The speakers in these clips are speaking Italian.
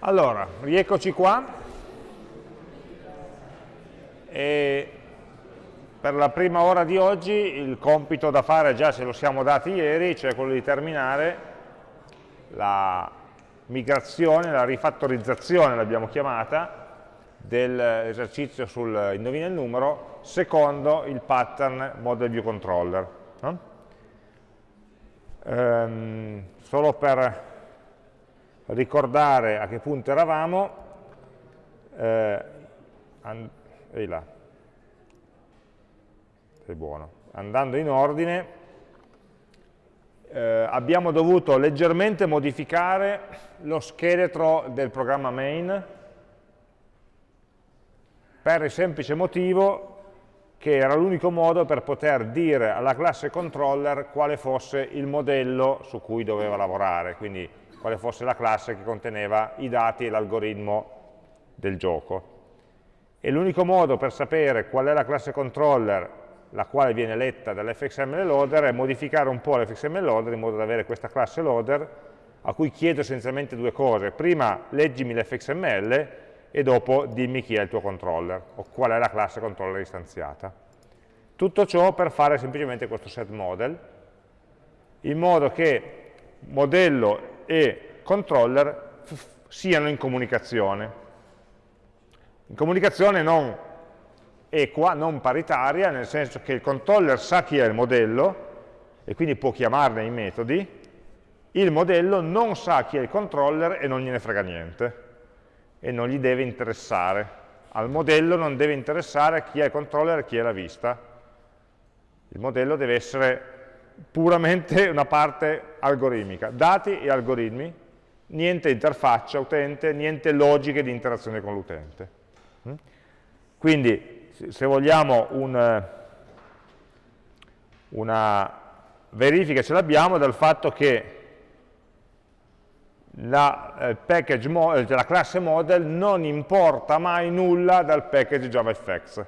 Allora, rieccoci qua e per la prima ora di oggi il compito da fare già ce lo siamo dati ieri, cioè quello di terminare la migrazione, la rifattorizzazione l'abbiamo chiamata, dell'esercizio sul indovina il numero secondo il pattern model view controller. No? Ehm, solo per ricordare a che punto eravamo, eh, ehi là, sei buono, andando in ordine, eh, abbiamo dovuto leggermente modificare lo scheletro del programma main per il semplice motivo che era l'unico modo per poter dire alla classe controller quale fosse il modello su cui doveva lavorare, quindi quale fosse la classe che conteneva i dati e l'algoritmo del gioco. E l'unico modo per sapere qual è la classe controller la quale viene letta dall'fxml loader è modificare un po' l'fxml loader in modo da avere questa classe loader a cui chiedo essenzialmente due cose. Prima leggimi l'fxml e dopo dimmi chi è il tuo controller o qual è la classe controller istanziata. Tutto ciò per fare semplicemente questo set model in modo che modello e controller siano in comunicazione. In comunicazione non equa, non paritaria, nel senso che il controller sa chi è il modello e quindi può chiamarne i metodi, il modello non sa chi è il controller e non gliene frega niente e non gli deve interessare. Al modello non deve interessare chi è il controller e chi è la vista. Il modello deve essere puramente una parte algoritmica, dati e algoritmi, niente interfaccia utente, niente logiche di interazione con l'utente. Mm? Quindi, se vogliamo un, una verifica ce l'abbiamo dal fatto che la, eh, eh, la classe model non importa mai nulla dal package JavaFX,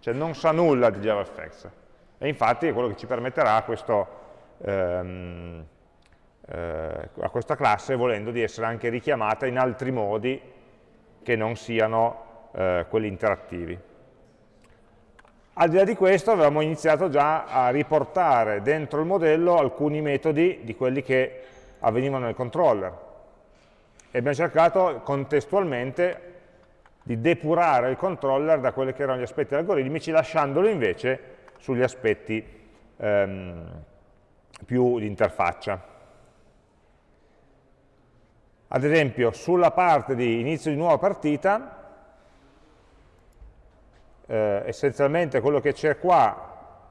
cioè non sa nulla di JavaFX. E infatti è quello che ci permetterà questo, ehm, eh, a questa classe, volendo, di essere anche richiamata in altri modi che non siano eh, quelli interattivi. Al di là di questo avevamo iniziato già a riportare dentro il modello alcuni metodi di quelli che avvenivano nel controller e abbiamo cercato contestualmente di depurare il controller da quelli che erano gli aspetti algoritmici lasciandolo invece sugli aspetti ehm, più di interfaccia. Ad esempio, sulla parte di inizio di nuova partita, eh, essenzialmente quello che c'è qua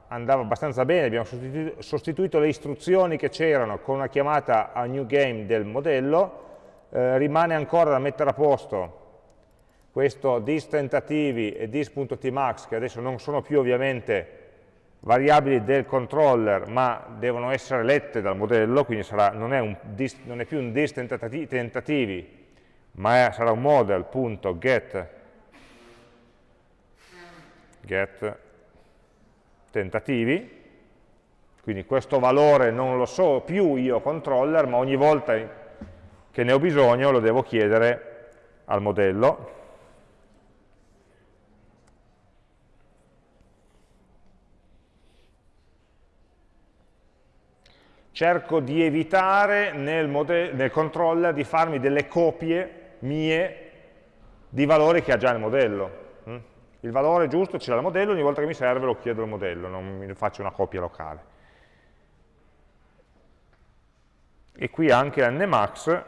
andava abbastanza bene, abbiamo sostituito, sostituito le istruzioni che c'erano con una chiamata a new game del modello, eh, rimane ancora da mettere a posto questo dis tentativi e dis.tmax che adesso non sono più ovviamente variabili del controller ma devono essere lette dal modello, quindi sarà, non, è dis, non, è più un dis tentativi, tentativi ma è, sarà un model.get get tentativi, quindi questo valore non lo so più io controller, ma ogni volta che ne ho bisogno lo devo chiedere al modello. Cerco di evitare nel, nel, controller di farmi delle copie mie di valori che ha già il modello. Mm? Il valore giusto ce l'ha il modello, ogni volta che mi serve lo chiedo al modello, non mi faccio una copia locale. E qui anche nmax,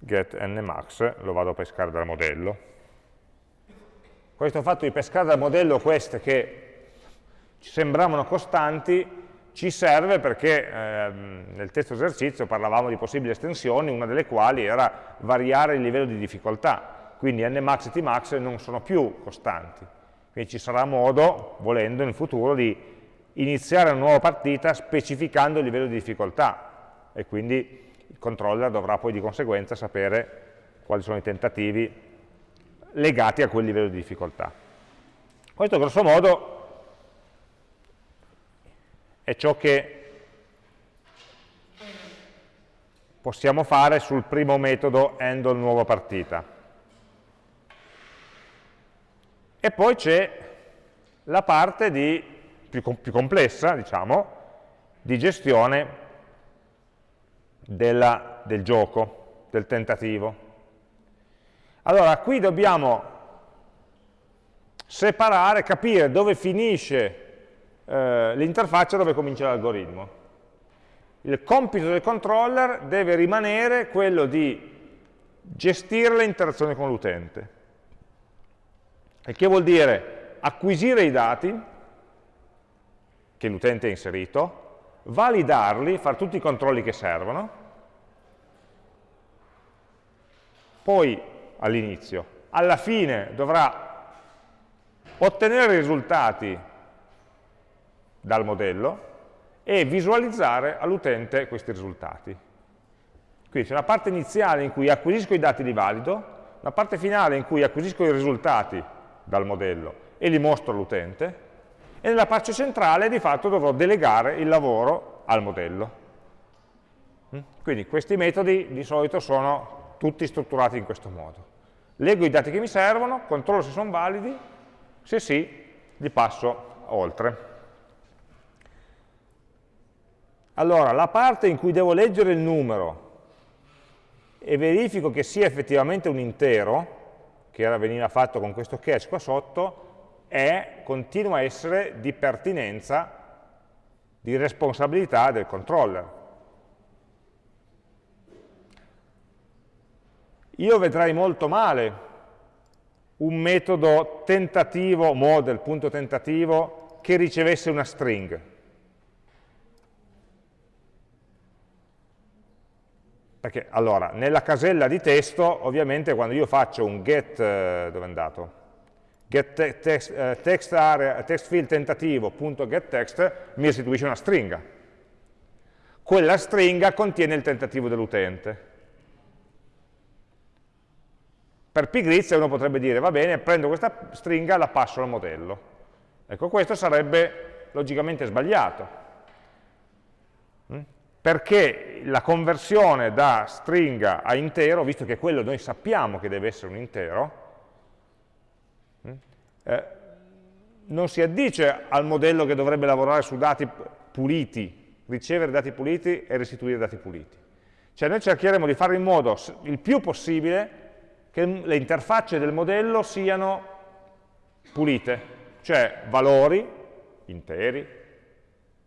get nmax, lo vado a pescare dal modello. Questo fatto di pescare dal modello queste che ci sembravano costanti, ci serve perché eh, nel testo esercizio parlavamo di possibili estensioni, una delle quali era variare il livello di difficoltà, quindi nmax e tmax non sono più costanti, quindi ci sarà modo, volendo in futuro, di iniziare una nuova partita specificando il livello di difficoltà. E quindi il controller dovrà poi di conseguenza sapere quali sono i tentativi legati a quel livello di difficoltà. Questo grosso modo è ciò che possiamo fare sul primo metodo handle nuova partita. E poi c'è la parte di, più, più, complessa, diciamo, di gestione della, del gioco, del tentativo. Allora, qui dobbiamo separare, capire dove finisce eh, l'interfaccia dove comincia l'algoritmo. Il compito del controller deve rimanere quello di gestire le interazioni con l'utente. Il che vuol dire acquisire i dati che l'utente ha inserito, validarli, fare tutti i controlli che servono, poi all'inizio, alla fine dovrà ottenere i risultati dal modello e visualizzare all'utente questi risultati. Quindi c'è una parte iniziale in cui acquisisco i dati li valido, una parte finale in cui acquisisco i risultati dal modello e li mostro all'utente, e nella parte centrale di fatto dovrò delegare il lavoro al modello. Mm? Quindi questi metodi di solito sono tutti strutturati in questo modo. Leggo i dati che mi servono, controllo se sono validi, se sì, li passo oltre. Allora, la parte in cui devo leggere il numero e verifico che sia effettivamente un intero, che era, veniva fatto con questo catch qua sotto, è, continua a essere di pertinenza, di responsabilità del controller. Io vedrei molto male un metodo tentativo, model, punto tentativo, che ricevesse una string. Perché, allora, nella casella di testo, ovviamente quando io faccio un get, eh, dove è andato? Get te text, eh, text, area, text field tentativo.getText mi restituisce una stringa. Quella stringa contiene il tentativo dell'utente. Per pigrizia uno potrebbe dire, va bene, prendo questa stringa e la passo al modello. Ecco, questo sarebbe logicamente sbagliato. Perché la conversione da stringa a intero, visto che quello noi sappiamo che deve essere un intero, mm? eh, non si addice al modello che dovrebbe lavorare su dati puliti, ricevere dati puliti e restituire dati puliti. Cioè noi cercheremo di fare in modo il più possibile che le interfacce del modello siano pulite, cioè valori interi,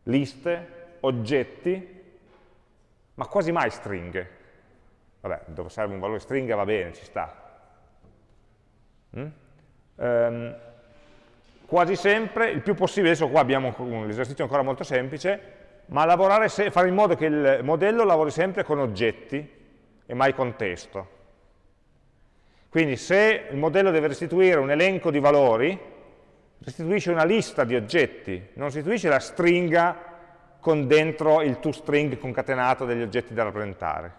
liste, oggetti, ma quasi mai stringhe. Vabbè, dove serve un valore stringa va bene, ci sta. Mm? Um, quasi sempre, il più possibile, adesso qua abbiamo un esercizio ancora molto semplice, ma lavorare fare in modo che il modello lavori sempre con oggetti e mai con testo. Quindi se il modello deve restituire un elenco di valori, restituisce una lista di oggetti, non restituisce la stringa con dentro il toString concatenato degli oggetti da rappresentare.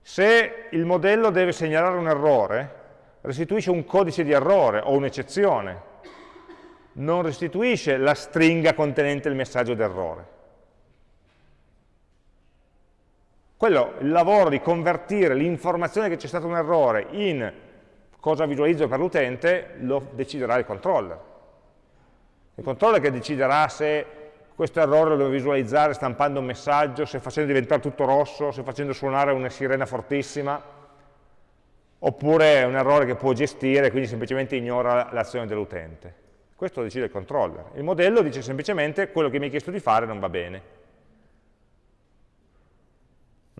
Se il modello deve segnalare un errore, restituisce un codice di errore o un'eccezione, non restituisce la stringa contenente il messaggio d'errore. Quello, il lavoro di convertire l'informazione che c'è stato un errore in cosa visualizzo per l'utente, lo deciderà il controller. Il controller che deciderà se questo errore lo devo visualizzare stampando un messaggio, se facendo diventare tutto rosso, se facendo suonare una sirena fortissima, oppure è un errore che può gestire, quindi semplicemente ignora l'azione dell'utente. Questo lo decide il controller. Il modello dice semplicemente quello che mi hai chiesto di fare non va bene.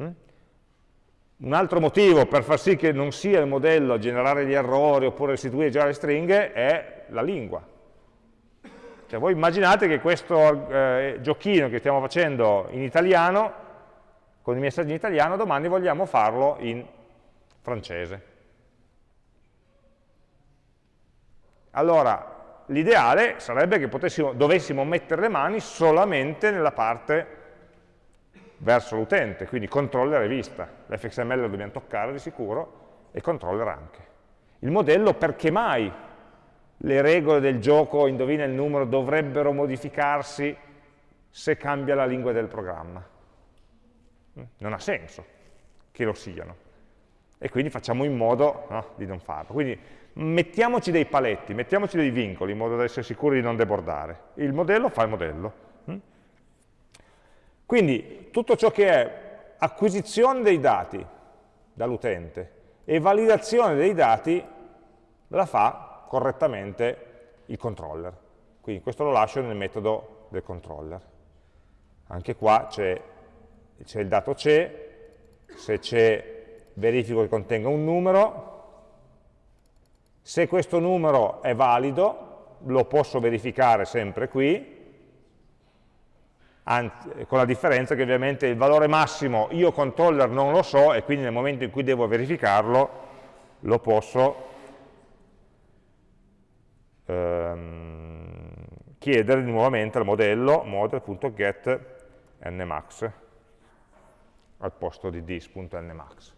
Mm? Un altro motivo per far sì che non sia il modello a generare gli errori oppure restituire già le stringhe è la lingua. Cioè voi immaginate che questo eh, giochino che stiamo facendo in italiano, con i messaggi in italiano, domani vogliamo farlo in francese. Allora, l'ideale sarebbe che dovessimo mettere le mani solamente nella parte verso l'utente, quindi controller e vista. L'fxml lo dobbiamo toccare di sicuro e controller anche. Il modello perché mai le regole del gioco, indovina il numero, dovrebbero modificarsi se cambia la lingua del programma. Non ha senso che lo siano. E quindi facciamo in modo no, di non farlo. Quindi mettiamoci dei paletti, mettiamoci dei vincoli in modo da essere sicuri di non debordare. Il modello fa il modello. Quindi tutto ciò che è acquisizione dei dati dall'utente e validazione dei dati la fa correttamente il controller. Quindi questo lo lascio nel metodo del controller. Anche qua c'è il dato c'è, se c'è verifico che contenga un numero, se questo numero è valido, lo posso verificare sempre qui, anzi, con la differenza che ovviamente il valore massimo io controller non lo so e quindi nel momento in cui devo verificarlo lo posso ehm, chiedere nuovamente al modello model.get nmax al posto di dis.nmax.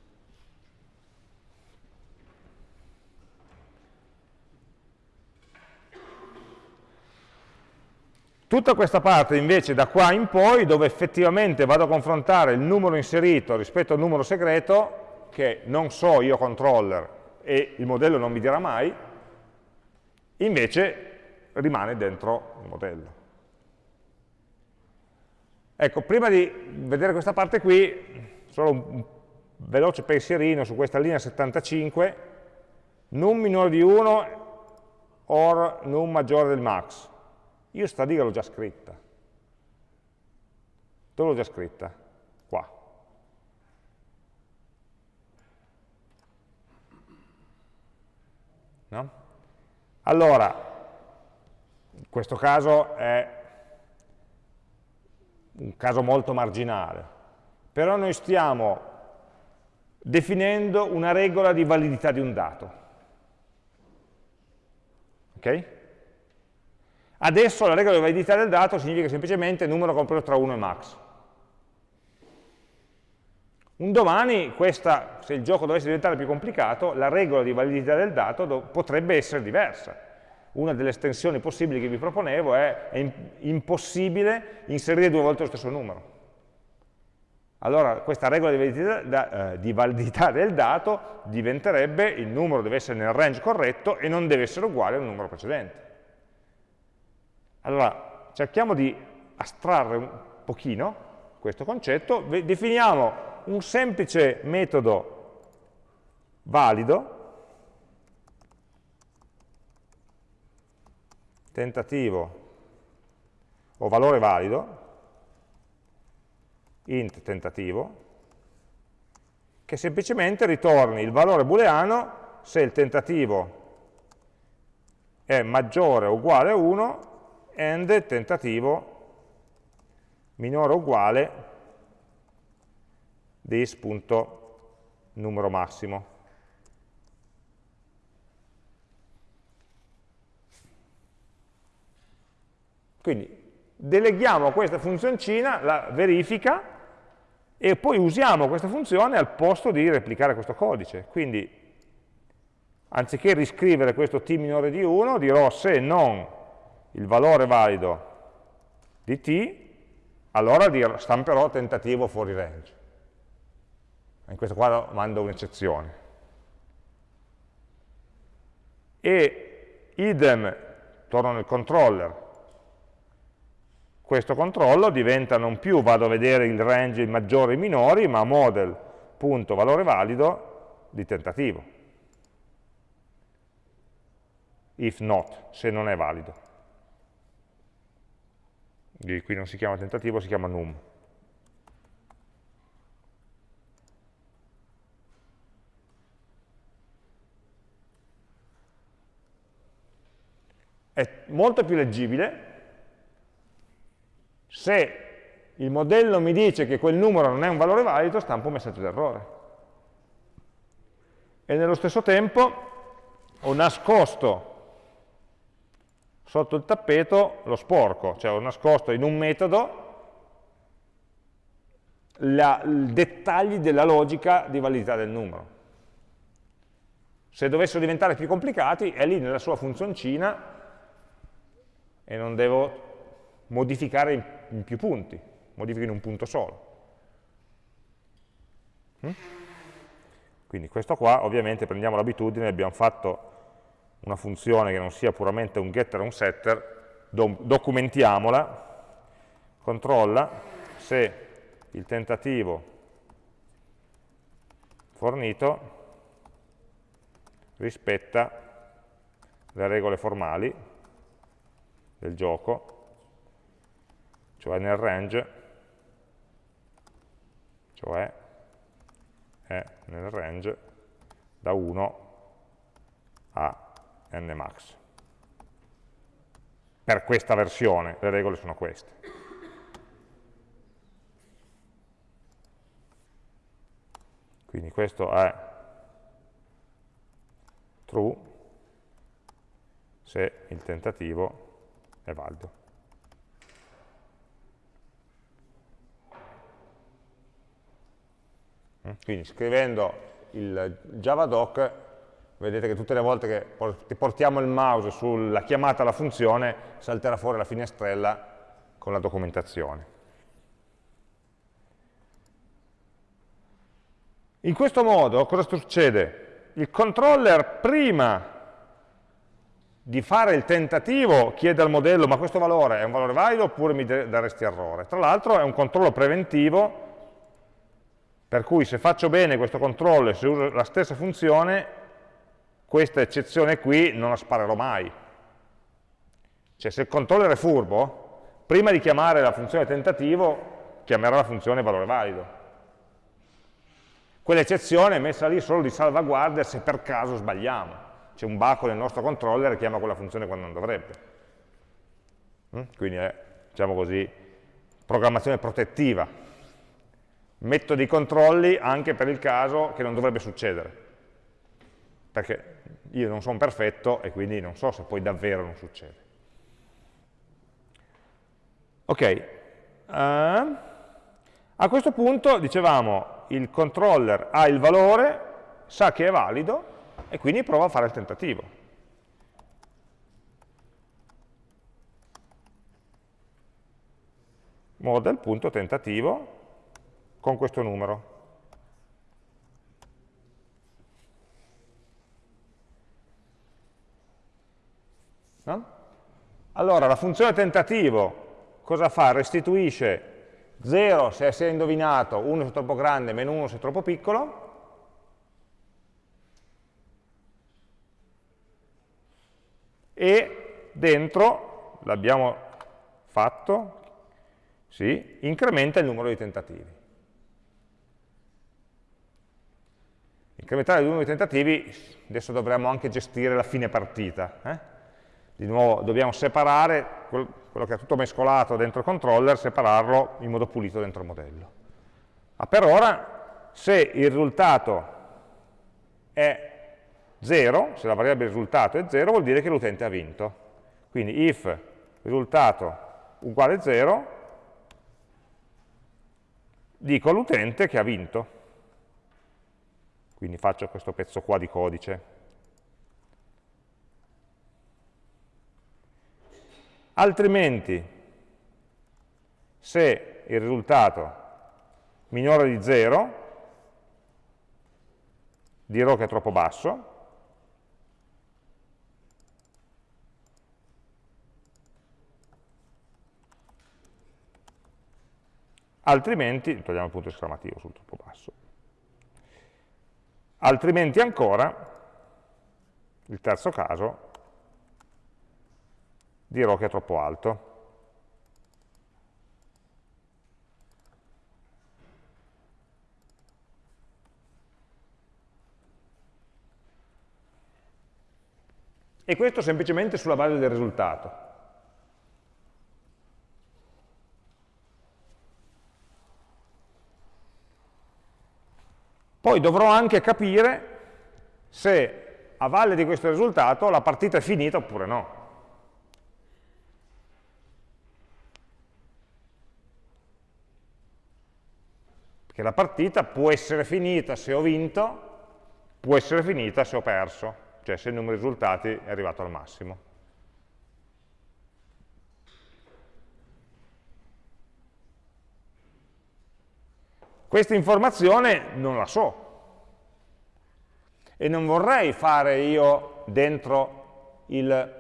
Tutta questa parte invece da qua in poi, dove effettivamente vado a confrontare il numero inserito rispetto al numero segreto, che non so io controller e il modello non mi dirà mai, invece rimane dentro il modello. Ecco, prima di vedere questa parte qui, solo un veloce pensierino su questa linea 75, num minore di 1 or num maggiore del max. Io sta riga l'ho già scritta. Dove l'ho già scritta? Qua. No? Allora, in questo caso è un caso molto marginale, però noi stiamo definendo una regola di validità di un dato. Ok? Adesso la regola di validità del dato significa semplicemente numero compreso tra 1 e max. Un domani, questa, se il gioco dovesse diventare più complicato, la regola di validità del dato potrebbe essere diversa. Una delle estensioni possibili che vi proponevo è, è impossibile inserire due volte lo stesso numero. Allora questa regola di validità, da, eh, di validità, del dato diventerebbe il numero deve essere nel range corretto e non deve essere uguale al numero precedente. Allora, cerchiamo di astrarre un pochino questo concetto, definiamo un semplice metodo valido, tentativo o valore valido, int tentativo, che semplicemente ritorni il valore booleano se il tentativo è maggiore o uguale a 1 and tentativo minore o uguale this punto numero massimo. Quindi deleghiamo a questa funzioncina la verifica e poi usiamo questa funzione al posto di replicare questo codice. Quindi anziché riscrivere questo t minore di 1, dirò se non il valore valido di t, allora stamperò tentativo fuori range. In questo caso mando un'eccezione. E idem, torno nel controller, questo controllo diventa non più vado a vedere il range maggiori e minori, ma model.valore valido di tentativo. If not, se non è valido qui non si chiama tentativo, si chiama num. È molto più leggibile se il modello mi dice che quel numero non è un valore valido, stampo un messaggio d'errore. E nello stesso tempo ho nascosto sotto il tappeto lo sporco, cioè ho nascosto in un metodo i dettagli della logica di validità del numero. Se dovessero diventare più complicati, è lì nella sua funzioncina e non devo modificare in, in più punti, modifico in un punto solo. Mm? Quindi questo qua, ovviamente prendiamo l'abitudine, abbiamo fatto una funzione che non sia puramente un getter o un setter, do documentiamola, controlla se il tentativo fornito rispetta le regole formali del gioco, cioè nel range, cioè è nel range da 1 a nmax. Per questa versione, le regole sono queste. Quindi questo è true se il tentativo è valido. Quindi scrivendo il javadoc vedete che tutte le volte che portiamo il mouse sulla chiamata alla funzione salterà fuori la finestrella con la documentazione. In questo modo cosa succede? Il controller prima di fare il tentativo chiede al modello ma questo valore è un valore valido oppure mi daresti errore. Tra l'altro è un controllo preventivo per cui se faccio bene questo controllo e se uso la stessa funzione questa eccezione qui non la sparerò mai. Cioè se il controller è furbo, prima di chiamare la funzione tentativo, chiamerà la funzione valore valido. Quell'eccezione è messa lì solo di salvaguardia se per caso sbagliamo. C'è un baco nel nostro controller che chiama quella funzione quando non dovrebbe. Mm? Quindi è, diciamo così, programmazione protettiva. Metto dei controlli anche per il caso che non dovrebbe succedere perché io non sono perfetto e quindi non so se poi davvero non succede. Ok, uh, a questo punto dicevamo il controller ha il valore, sa che è valido e quindi prova a fare il tentativo. Model.tentativo con questo numero. No? Allora, la funzione tentativo cosa fa? Restituisce 0 se si è indovinato, 1 se è troppo grande, meno 1 se è troppo piccolo, e dentro, l'abbiamo fatto, sì, incrementa il numero di tentativi. Incrementare il numero di tentativi, adesso dovremmo anche gestire la fine partita, eh? di nuovo dobbiamo separare quello che è tutto mescolato dentro il controller, separarlo in modo pulito dentro il modello. Ma per ora, se il risultato è 0, se la variabile risultato è 0, vuol dire che l'utente ha vinto. Quindi if risultato uguale 0, dico all'utente che ha vinto. Quindi faccio questo pezzo qua di codice. altrimenti se il risultato minore di 0 dirò che è troppo basso, altrimenti, togliamo il punto esclamativo sul troppo basso, altrimenti ancora, il terzo caso, dirò che è troppo alto. E questo semplicemente sulla base del risultato. Poi dovrò anche capire se a valle di questo risultato la partita è finita oppure no. che la partita può essere finita se ho vinto, può essere finita se ho perso, cioè se il numero di risultati è arrivato al massimo. Questa informazione non la so. E non vorrei fare io dentro il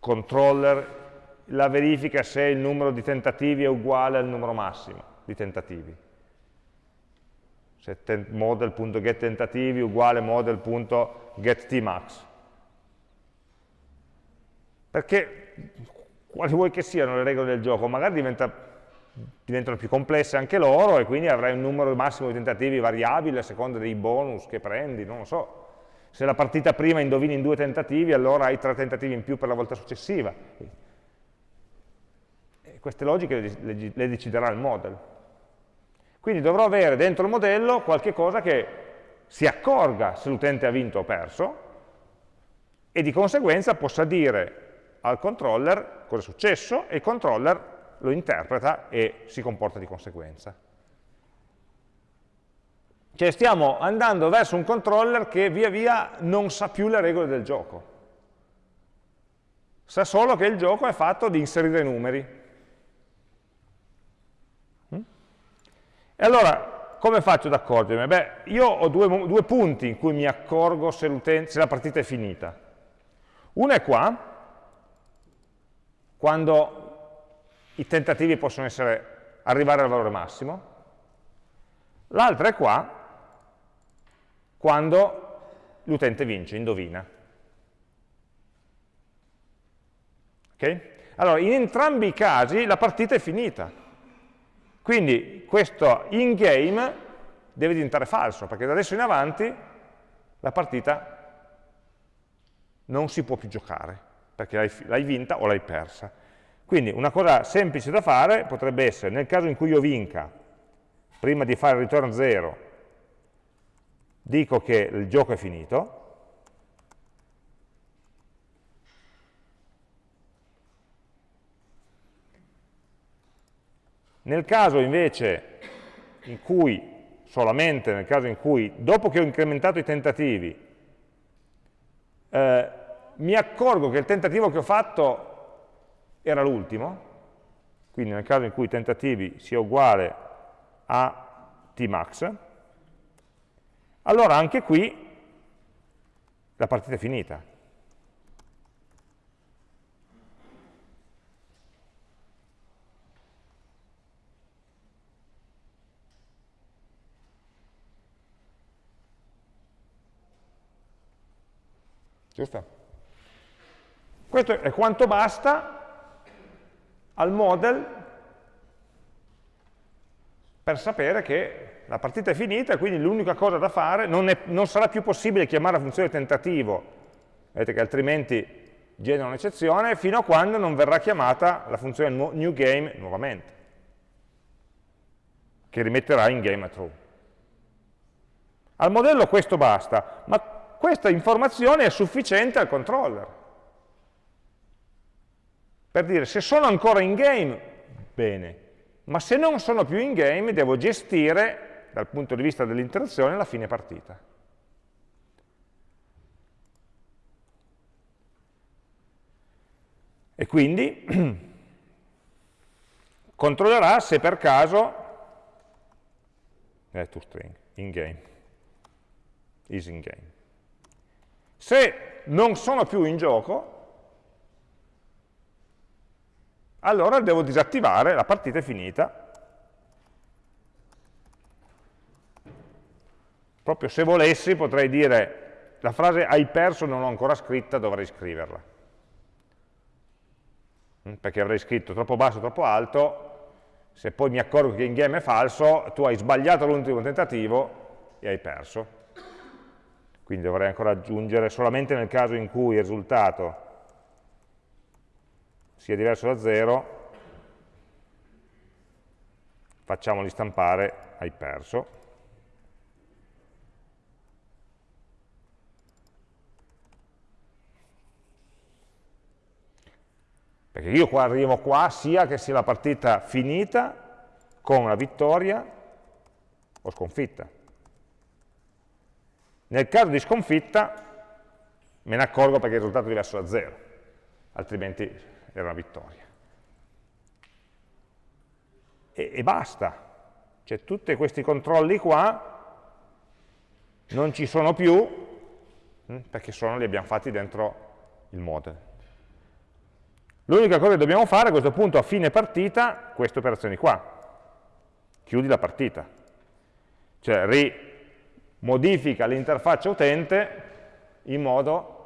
controller la verifica se il numero di tentativi è uguale al numero massimo di tentativi. Se model.getTentativi uguale model.getTmax. Perché quali vuoi che siano le regole del gioco, magari diventa, diventano più complesse anche loro e quindi avrai un numero massimo di tentativi variabile a seconda dei bonus che prendi, non lo so. Se la partita prima indovini in due tentativi, allora hai tre tentativi in più per la volta successiva. E queste logiche le, deciderà il model. Quindi dovrò avere dentro il modello qualche cosa che si accorga se l'utente ha vinto o perso e di conseguenza possa dire al controller cosa è successo e il controller lo interpreta e si comporta di conseguenza. Cioè stiamo andando verso un controller che via via non sa più le regole del gioco. Sa solo che il gioco è fatto di inserire numeri. Mm? E allora, come faccio ad accorgermi? Beh, io ho due, due punti in cui mi accorgo se, se la partita è finita. Uno è qua, quando i tentativi possono essere, arrivare al valore massimo, l'altra è qua, quando l'utente vince, indovina. Okay? Allora, in entrambi i casi la partita è finita. Quindi questo in-game deve diventare falso, perché da adesso in avanti la partita non si può più giocare perché l'hai vinta o l'hai persa. Quindi una cosa semplice da fare potrebbe essere, nel caso in cui io vinca, prima di fare il return 0, dico che il gioco è finito, Nel caso invece in cui, solamente nel caso in cui, dopo che ho incrementato i tentativi, eh, mi accorgo che il tentativo che ho fatto era l'ultimo, quindi nel caso in cui tentativi sia uguale a tmax, allora anche qui la partita è finita. Giusto? Questo è quanto basta al model per sapere che la partita è finita quindi l'unica cosa da fare, non, è, non, sarà più possibile chiamare la funzione tentativo, vedete che altrimenti genera un'eccezione, fino a quando non verrà chiamata la funzione new game nuovamente, che rimetterà in game a true. Al modello questo basta, ma questa informazione è sufficiente al controller. Per dire, se sono ancora in game, bene, ma se non sono più in game, devo gestire, dal punto di vista dell'interazione, la fine partita. E quindi controllerà se per caso è toString, in game, is in game. Se non sono più in gioco, allora devo disattivare, la partita è finita. Proprio se volessi potrei dire la frase hai perso non l'ho ancora scritta, dovrei scriverla. Mm, perché avrei scritto troppo basso, troppo alto, se poi mi accorgo che in game è falso, tu hai sbagliato l'ultimo tentativo e hai perso. Quindi dovrei ancora aggiungere solamente nel caso in cui il risultato sia diverso da 0, facciamoli stampare hai perso. Perché io qua arrivo qua sia che sia la partita finita con una vittoria o sconfitta. Nel caso di sconfitta me ne accorgo perché il risultato è diverso da 0, altrimenti era una vittoria. E, e basta. Cioè tutti questi controlli qua non ci sono più hm, perché sono, li abbiamo fatti dentro il model. L'unica cosa che dobbiamo fare a questo punto a fine partita, queste operazioni qua. Chiudi la partita. Cioè rimodifica l'interfaccia utente in modo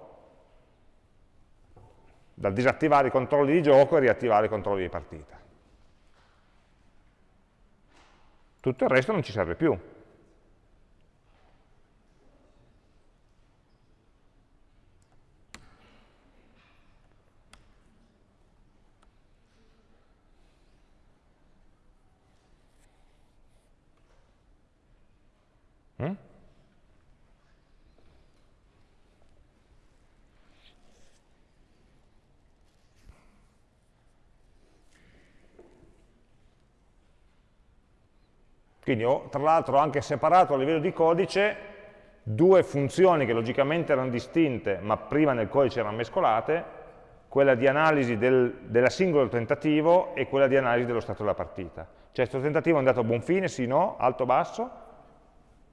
da disattivare i controlli di gioco e riattivare i controlli di partita. Tutto il resto non ci serve più. Quindi ho tra l'altro anche separato a livello di codice due funzioni che logicamente erano distinte, ma prima nel codice erano mescolate, quella di analisi del, della singolo tentativo e quella di analisi dello stato della partita. Cioè, questo tentativo è andato a buon fine, sì, no, alto, basso,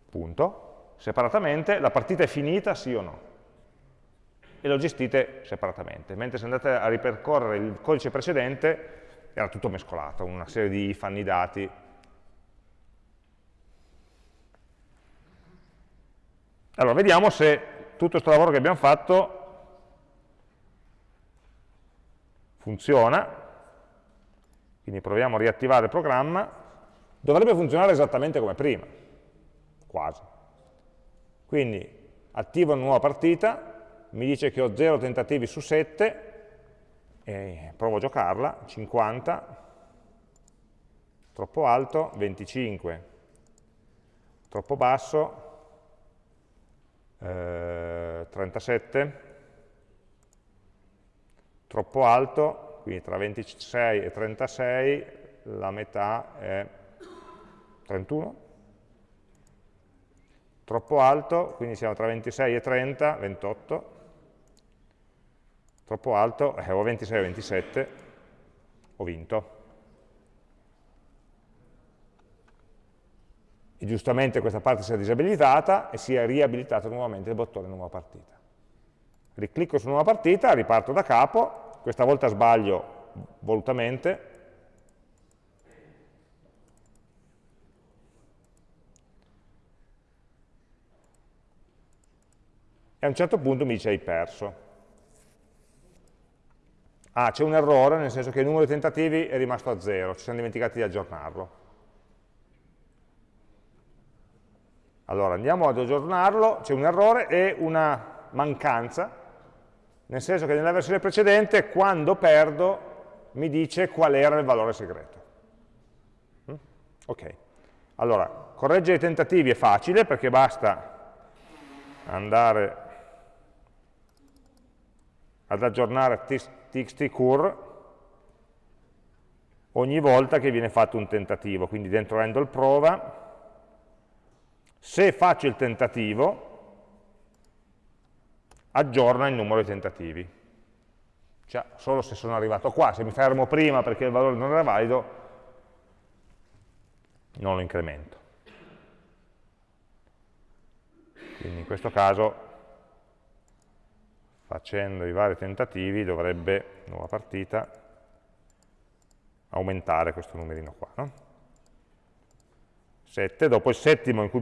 punto, separatamente, la partita è finita, sì o no, e lo gestite separatamente, mentre se andate a ripercorrere il codice precedente era tutto mescolato, una serie di if, annidati. Allora, vediamo se tutto questo lavoro che abbiamo fatto funziona, quindi proviamo a riattivare il programma, dovrebbe funzionare esattamente come prima quasi. Quindi attivo una nuova partita, mi dice che ho 0 tentativi su 7, e provo a giocarla, 50, troppo alto, 25, troppo basso, eh, 37, troppo alto, quindi tra 26 e 36 la metà è 31, troppo alto, quindi siamo tra 26 e 30, 28, troppo alto, eh, o 26 o 27, ho vinto. E giustamente questa parte si è disabilitata e si è riabilitato nuovamente il bottone nuova partita. Riclicco su nuova partita, riparto da capo, questa volta sbaglio volutamente, e a un certo punto mi dice hai perso. Ah, c'è un errore, nel senso che il numero di tentativi è rimasto a zero, ci siamo dimenticati di aggiornarlo. Allora, andiamo ad aggiornarlo, c'è un errore e una mancanza, nel senso che nella versione precedente, quando perdo, mi dice qual era il valore segreto. Mm? Ok, allora, correggere i tentativi è facile, perché basta andare ad aggiornare txt ogni volta che viene fatto un tentativo, quindi dentro handle prova, se faccio il tentativo, aggiorna il numero di tentativi. Cioè, solo se sono arrivato qua, se mi fermo prima perché il valore non era valido, non lo incremento. Quindi in questo caso facendo i vari tentativi dovrebbe, nuova partita, aumentare questo numerino qua. No? 7, dopo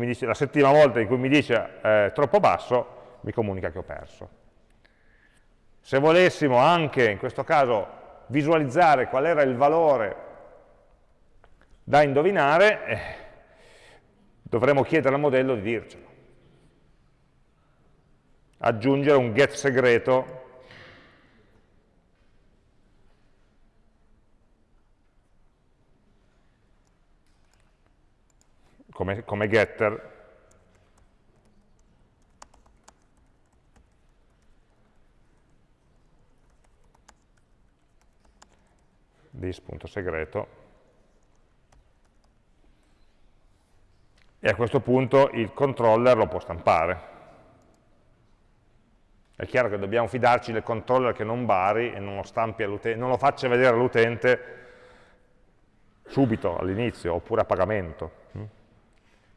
dice, la settima volta in cui mi dice eh, troppo basso, mi comunica che ho perso. Se volessimo anche, in questo caso, visualizzare qual era il valore da indovinare, eh, dovremmo chiedere al modello di dircelo aggiungere un get segreto come, come getter. This.segreto e a questo punto il controller lo può stampare. È chiaro che dobbiamo fidarci del controller che non bari e non lo, non lo faccia vedere all'utente subito all'inizio, oppure a pagamento.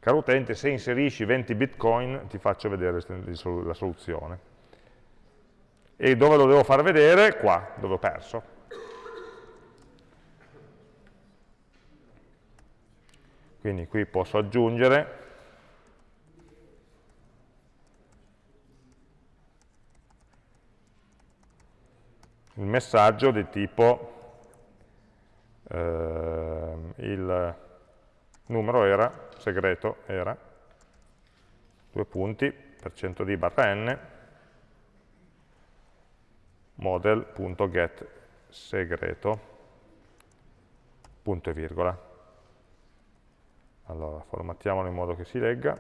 Caro utente, se inserisci 20 bitcoin ti faccio vedere la soluzione. E dove lo devo far vedere? Qua, dove ho perso. Quindi qui posso aggiungere il messaggio di tipo eh, il numero era, segreto era, due punti, per cento di barra n, model.get segreto, punto e virgola. Allora, formattiamolo in modo che si legga.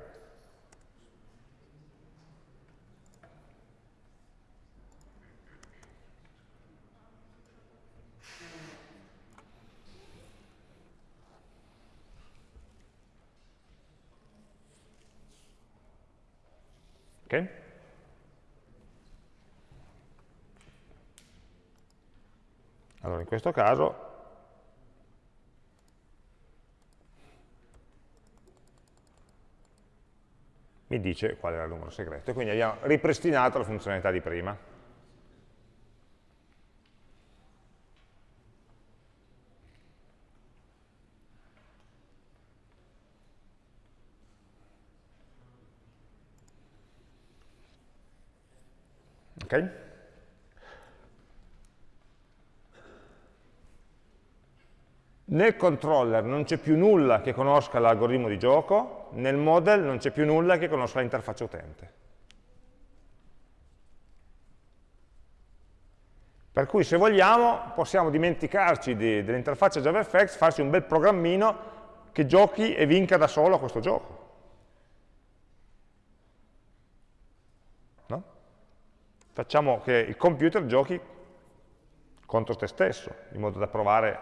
Allora, in questo caso mi dice qual era il numero segreto. E quindi abbiamo ripristinato la funzionalità di prima. Ok? Nel controller non c'è più nulla che conosca l'algoritmo di gioco, nel model non c'è più nulla che conosca l'interfaccia utente. Per cui se vogliamo possiamo dimenticarci dell'interfaccia JavaFX, farci un bel programmino che giochi e vinca da solo questo gioco. Facciamo che il computer giochi contro te stesso, in modo da provare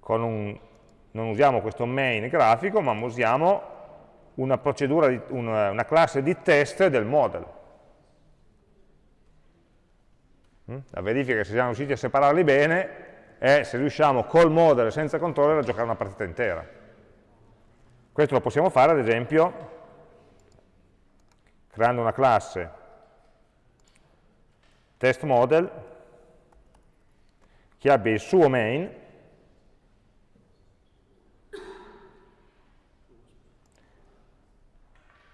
con un, non usiamo questo main grafico, ma usiamo una procedura, di, una, una classe di test del model. Mm? La verifica se siamo riusciti a separarli bene è se riusciamo col model senza controller a giocare una partita intera. Questo lo possiamo fare, ad esempio, creando una classe test model che abbia il suo main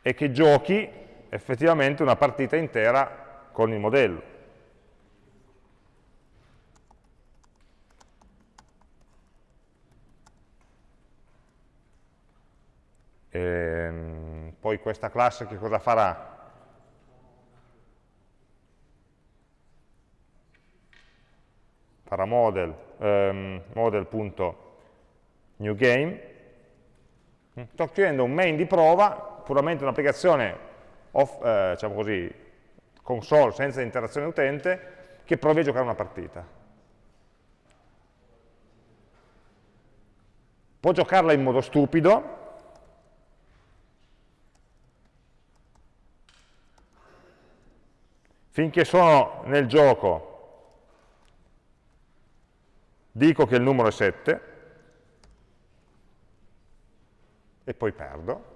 e che giochi effettivamente una partita intera con il modello. E, ehm, poi questa classe che cosa farà? Model, um, model.newGame, sto scrivendo un main di prova, puramente un'applicazione eh, diciamo così, console senza interazione utente, che prova a giocare una partita. Può giocarla in modo stupido, finché sono nel gioco dico che il numero è 7 e poi perdo.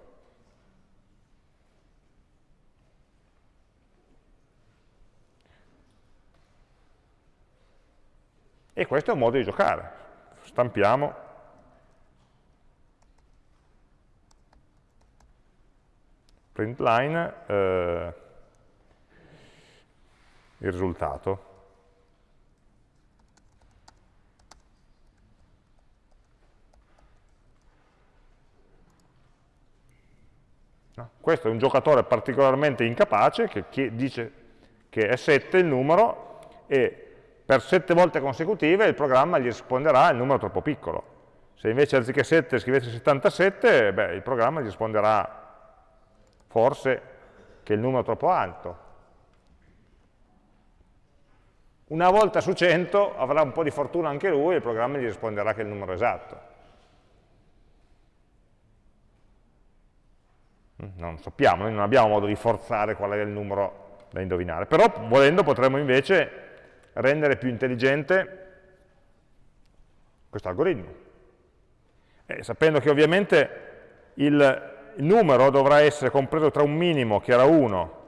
E questo è un modo di giocare. Stampiamo. Print line, eh, il risultato. No? Questo è un giocatore particolarmente incapace che dice che è 7 il numero e per 7 volte consecutive il programma gli risponderà il numero troppo piccolo. Se invece anziché 7 scrivete 77, beh, il programma gli risponderà forse che il numero è troppo alto. Una volta su 100 avrà un po' di fortuna anche lui e il programma gli risponderà che è il numero esatto. Non sappiamo, noi non abbiamo modo di forzare qual è il numero da indovinare, però volendo potremmo invece rendere più intelligente questo algoritmo. E sapendo che ovviamente il, il numero dovrà essere compreso tra un minimo, che era 1,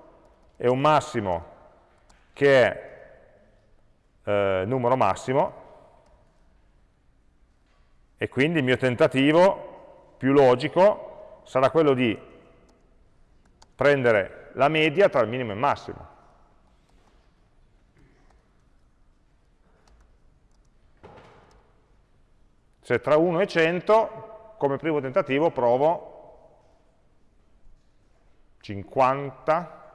e un massimo, che è eh, numero massimo, e quindi il mio tentativo più logico sarà quello di prendere la media tra il minimo e il massimo. Se tra 1 e 100, come primo tentativo provo 50,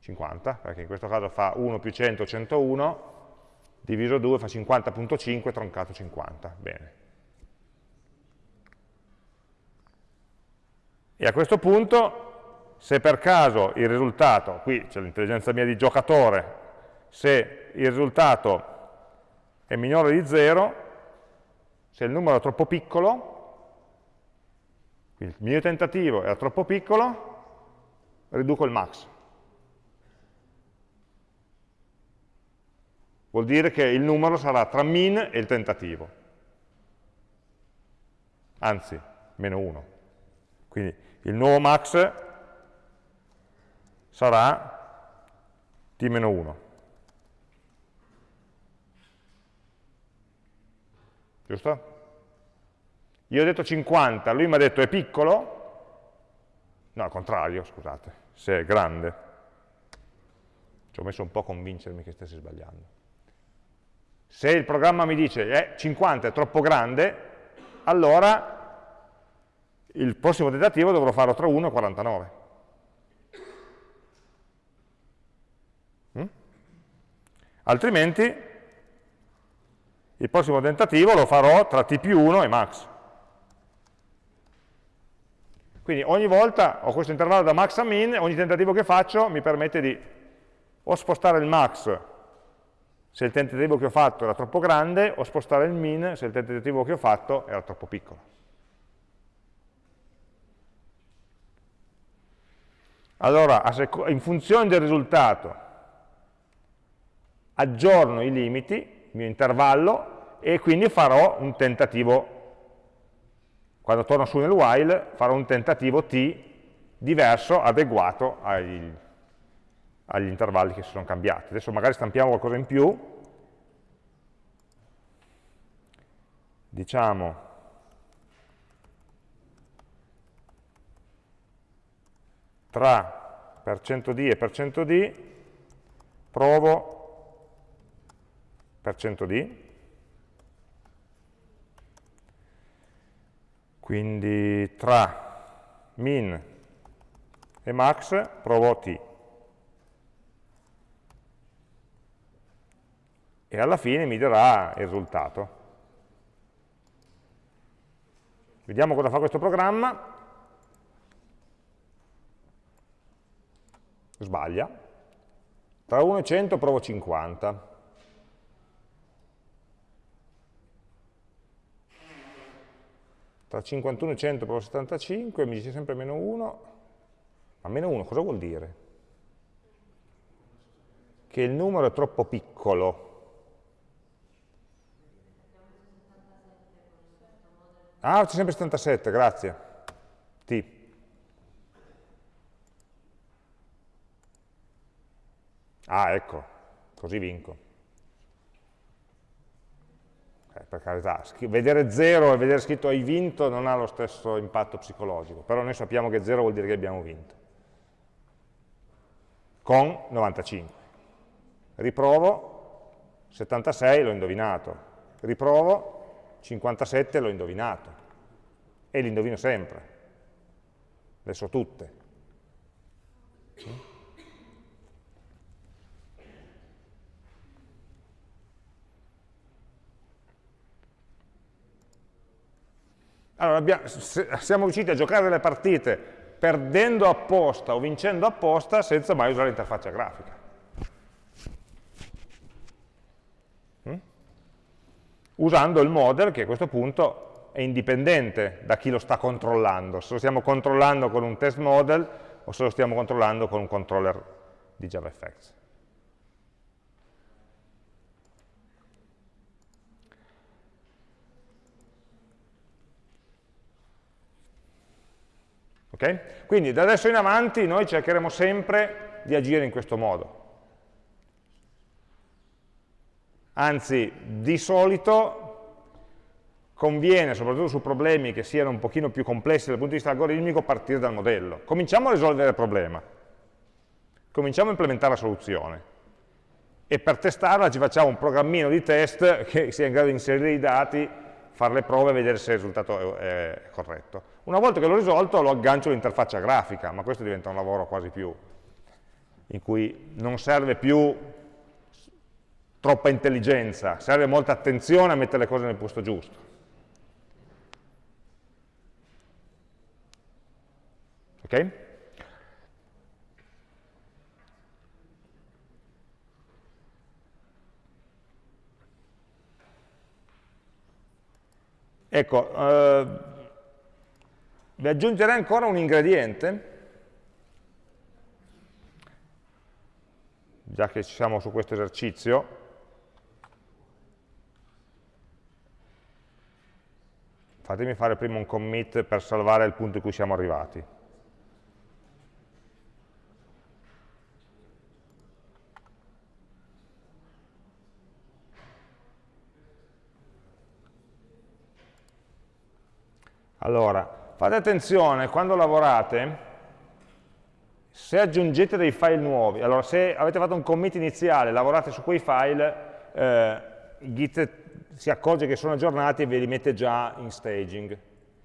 50, perché in questo caso fa 1 più 100, 101, diviso 2 fa 50.5, troncato 50. Bene. E a questo punto, se per caso il risultato, qui c'è l'intelligenza mia di giocatore, se il risultato è minore di 0, se il numero è troppo piccolo, il mio tentativo era troppo piccolo, riduco il max. Vuol dire che il numero sarà tra min e il tentativo. Anzi, meno 1. Quindi il nuovo max sarà t meno 1. giusto? Io ho detto 50, lui mi ha detto è piccolo? No, al contrario, scusate, se è grande. Ci ho messo un po' a convincermi che stessi sbagliando. Se il programma mi dice eh, 50 è troppo grande, allora il prossimo tentativo dovrò farlo tra 1 e 49. Altrimenti il prossimo tentativo lo farò tra t più 1 e max. Quindi ogni volta ho questo intervallo da max a min, ogni tentativo che faccio mi permette di o spostare il max se il tentativo che ho fatto era troppo grande, o spostare il min se il tentativo che ho fatto era troppo piccolo. Allora, in funzione del risultato, aggiorno i limiti, il mio intervallo, e quindi farò un tentativo, quando torno su nel while, farò un tentativo t diverso, adeguato agli, agli intervalli che si sono cambiati. Adesso magari stampiamo qualcosa in più, diciamo tra %d e %d provo %d Quindi tra min e max provo t. E alla fine mi darà il risultato. Vediamo cosa fa questo programma. Sbaglia. Tra 1 e 100 provo 50. Tra 51 e 100 provo 75, mi dice sempre meno 1, ma meno 1 cosa vuol dire? Che il numero è troppo piccolo. Ah, c'è sempre 77, grazie. T. Ah, ecco, così vinco eh, per carità, vedere 0 e vedere scritto hai vinto non ha lo stesso impatto psicologico, però noi sappiamo che 0 vuol dire che abbiamo vinto. Con 95. Riprovo, 76 l'ho indovinato. Riprovo, 57 l'ho indovinato. E li indovino sempre. Adesso tutte. Allora, abbiamo, siamo riusciti a giocare delle partite perdendo apposta o vincendo apposta senza mai usare l'interfaccia grafica. Mm? Usando il model che a questo punto è indipendente da chi lo sta controllando, se lo stiamo controllando con un test model o se lo stiamo controllando con un controller di JavaFX. Okay? Quindi da adesso in avanti noi cercheremo sempre di agire in questo modo. Anzi, di solito conviene, soprattutto su problemi che siano un pochino più complessi dal punto di vista algoritmico, partire dal modello. Cominciamo a risolvere il problema, cominciamo a implementare la soluzione e per testarla ci facciamo un programmino di test che sia in grado di inserire i dati, fare le prove e vedere se il risultato è corretto. Una volta che l'ho risolto lo aggancio all'interfaccia grafica, ma questo diventa un lavoro quasi più, in cui non serve più troppa intelligenza, serve molta attenzione a mettere le cose nel posto giusto. Ok? Ecco, eh, vi aggiungerei ancora un ingrediente, già che siamo su questo esercizio, fatemi fare prima un commit per salvare il punto in cui siamo arrivati. Allora, fate attenzione, quando lavorate, se aggiungete dei file nuovi, allora se avete fatto un commit iniziale, lavorate su quei file, eh, Git si accorge che sono aggiornati e ve li mette già in staging.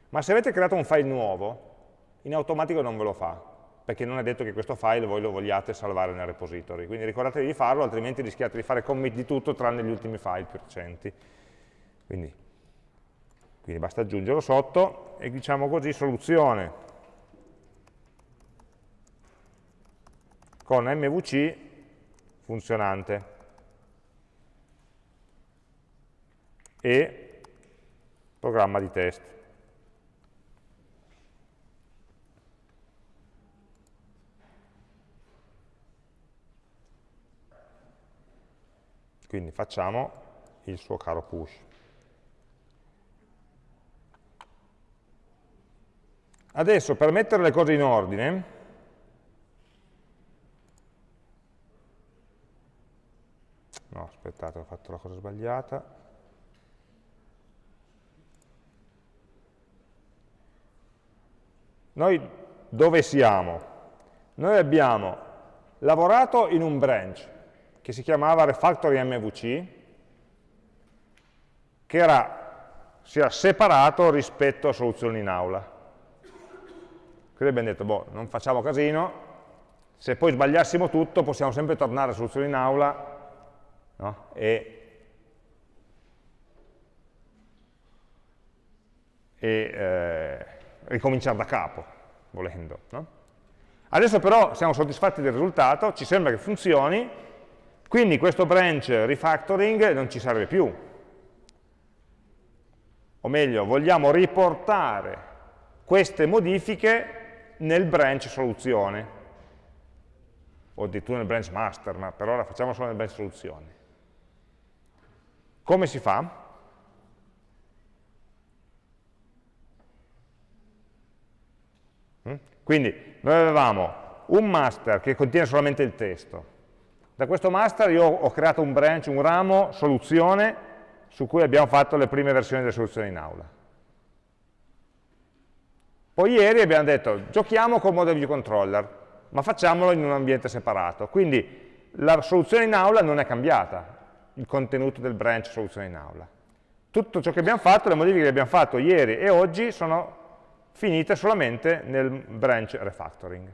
Ma se avete creato un file nuovo, in automatico non ve lo fa, perché non è detto che questo file voi lo vogliate salvare nel repository. Quindi ricordatevi di farlo, altrimenti rischiate di fare commit di tutto tranne gli ultimi file più recenti. Quindi quindi basta aggiungerlo sotto e diciamo così soluzione con MVC funzionante e programma di test. Quindi facciamo il suo caro push. Adesso per mettere le cose in ordine, no aspettate ho fatto la cosa sbagliata, noi dove siamo? Noi abbiamo lavorato in un branch che si chiamava refactory MVC, che era, si era separato rispetto a soluzioni in aula. Quindi abbiamo detto, boh, non facciamo casino, se poi sbagliassimo tutto possiamo sempre tornare a soluzione in aula no? e, e eh, ricominciare da capo, volendo. No? Adesso però siamo soddisfatti del risultato, ci sembra che funzioni, quindi questo branch refactoring non ci serve più. O meglio, vogliamo riportare queste modifiche nel branch soluzione, o addirittura nel branch master, ma per ora facciamo solo nel branch soluzione. Come si fa? Mm? Quindi noi avevamo un master che contiene solamente il testo. Da questo master io ho creato un branch, un ramo, soluzione, su cui abbiamo fatto le prime versioni delle soluzioni in aula. Poi ieri abbiamo detto, giochiamo col model view controller, ma facciamolo in un ambiente separato. Quindi la soluzione in aula non è cambiata, il contenuto del branch soluzione in aula. Tutto ciò che abbiamo fatto, le modifiche che abbiamo fatto ieri e oggi sono finite solamente nel branch refactoring.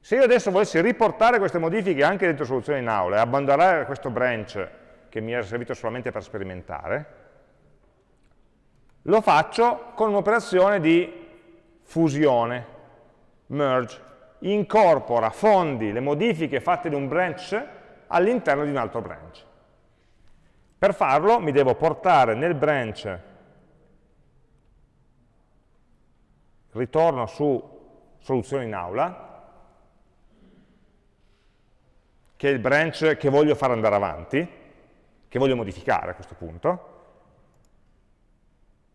Se io adesso volessi riportare queste modifiche anche dentro soluzione in aula e abbandonare questo branch che mi era servito solamente per sperimentare, lo faccio con un'operazione di fusione, merge, incorpora, fondi le modifiche fatte in un branch all'interno di un altro branch. Per farlo mi devo portare nel branch, ritorno su soluzione in aula, che è il branch che voglio fare andare avanti, che voglio modificare a questo punto.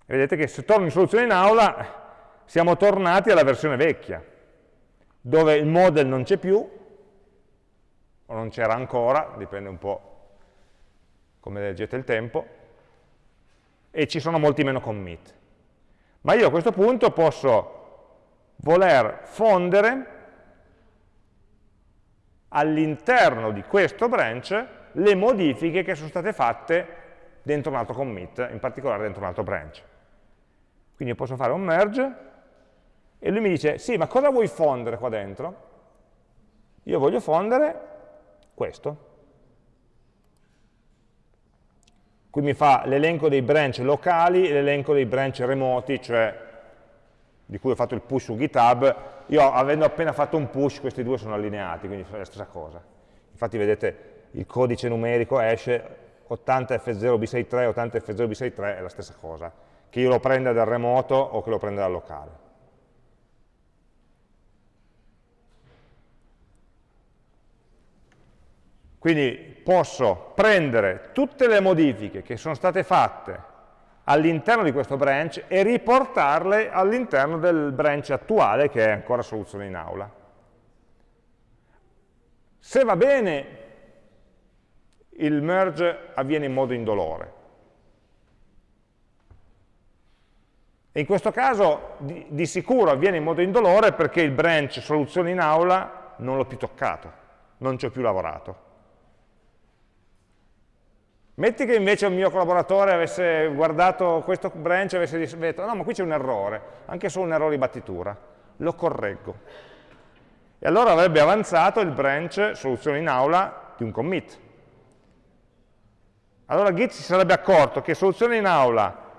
vedete che se torno in soluzione in aula siamo tornati alla versione vecchia, dove il model non c'è più, o non c'era ancora, dipende un po' come leggete il tempo, e ci sono molti meno commit. Ma io a questo punto posso voler fondere all'interno di questo branch le modifiche che sono state fatte dentro un altro commit, in particolare dentro un altro branch. Quindi posso fare un merge e lui mi dice, sì, ma cosa vuoi fondere qua dentro? Io voglio fondere questo. Qui mi fa l'elenco dei branch locali e l'elenco dei branch remoti, cioè di cui ho fatto il push su GitHub, io avendo appena fatto un push, questi due sono allineati, quindi è la stessa cosa. Infatti vedete il codice numerico esce 80F0B63, 80F0B63 è la stessa cosa, che io lo prenda dal remoto o che lo prenda dal locale. Quindi posso prendere tutte le modifiche che sono state fatte all'interno di questo branch e riportarle all'interno del branch attuale che è ancora soluzione in aula. Se va bene, il merge avviene in modo indolore. E in questo caso di, di sicuro avviene in modo indolore perché il branch soluzione in aula non l'ho più toccato, non ci ho più lavorato. Metti che invece un mio collaboratore avesse guardato questo branch e avesse detto no ma qui c'è un errore, anche solo un errore di battitura, lo correggo. E allora avrebbe avanzato il branch soluzione in aula di un commit. Allora Git si sarebbe accorto che soluzione in aula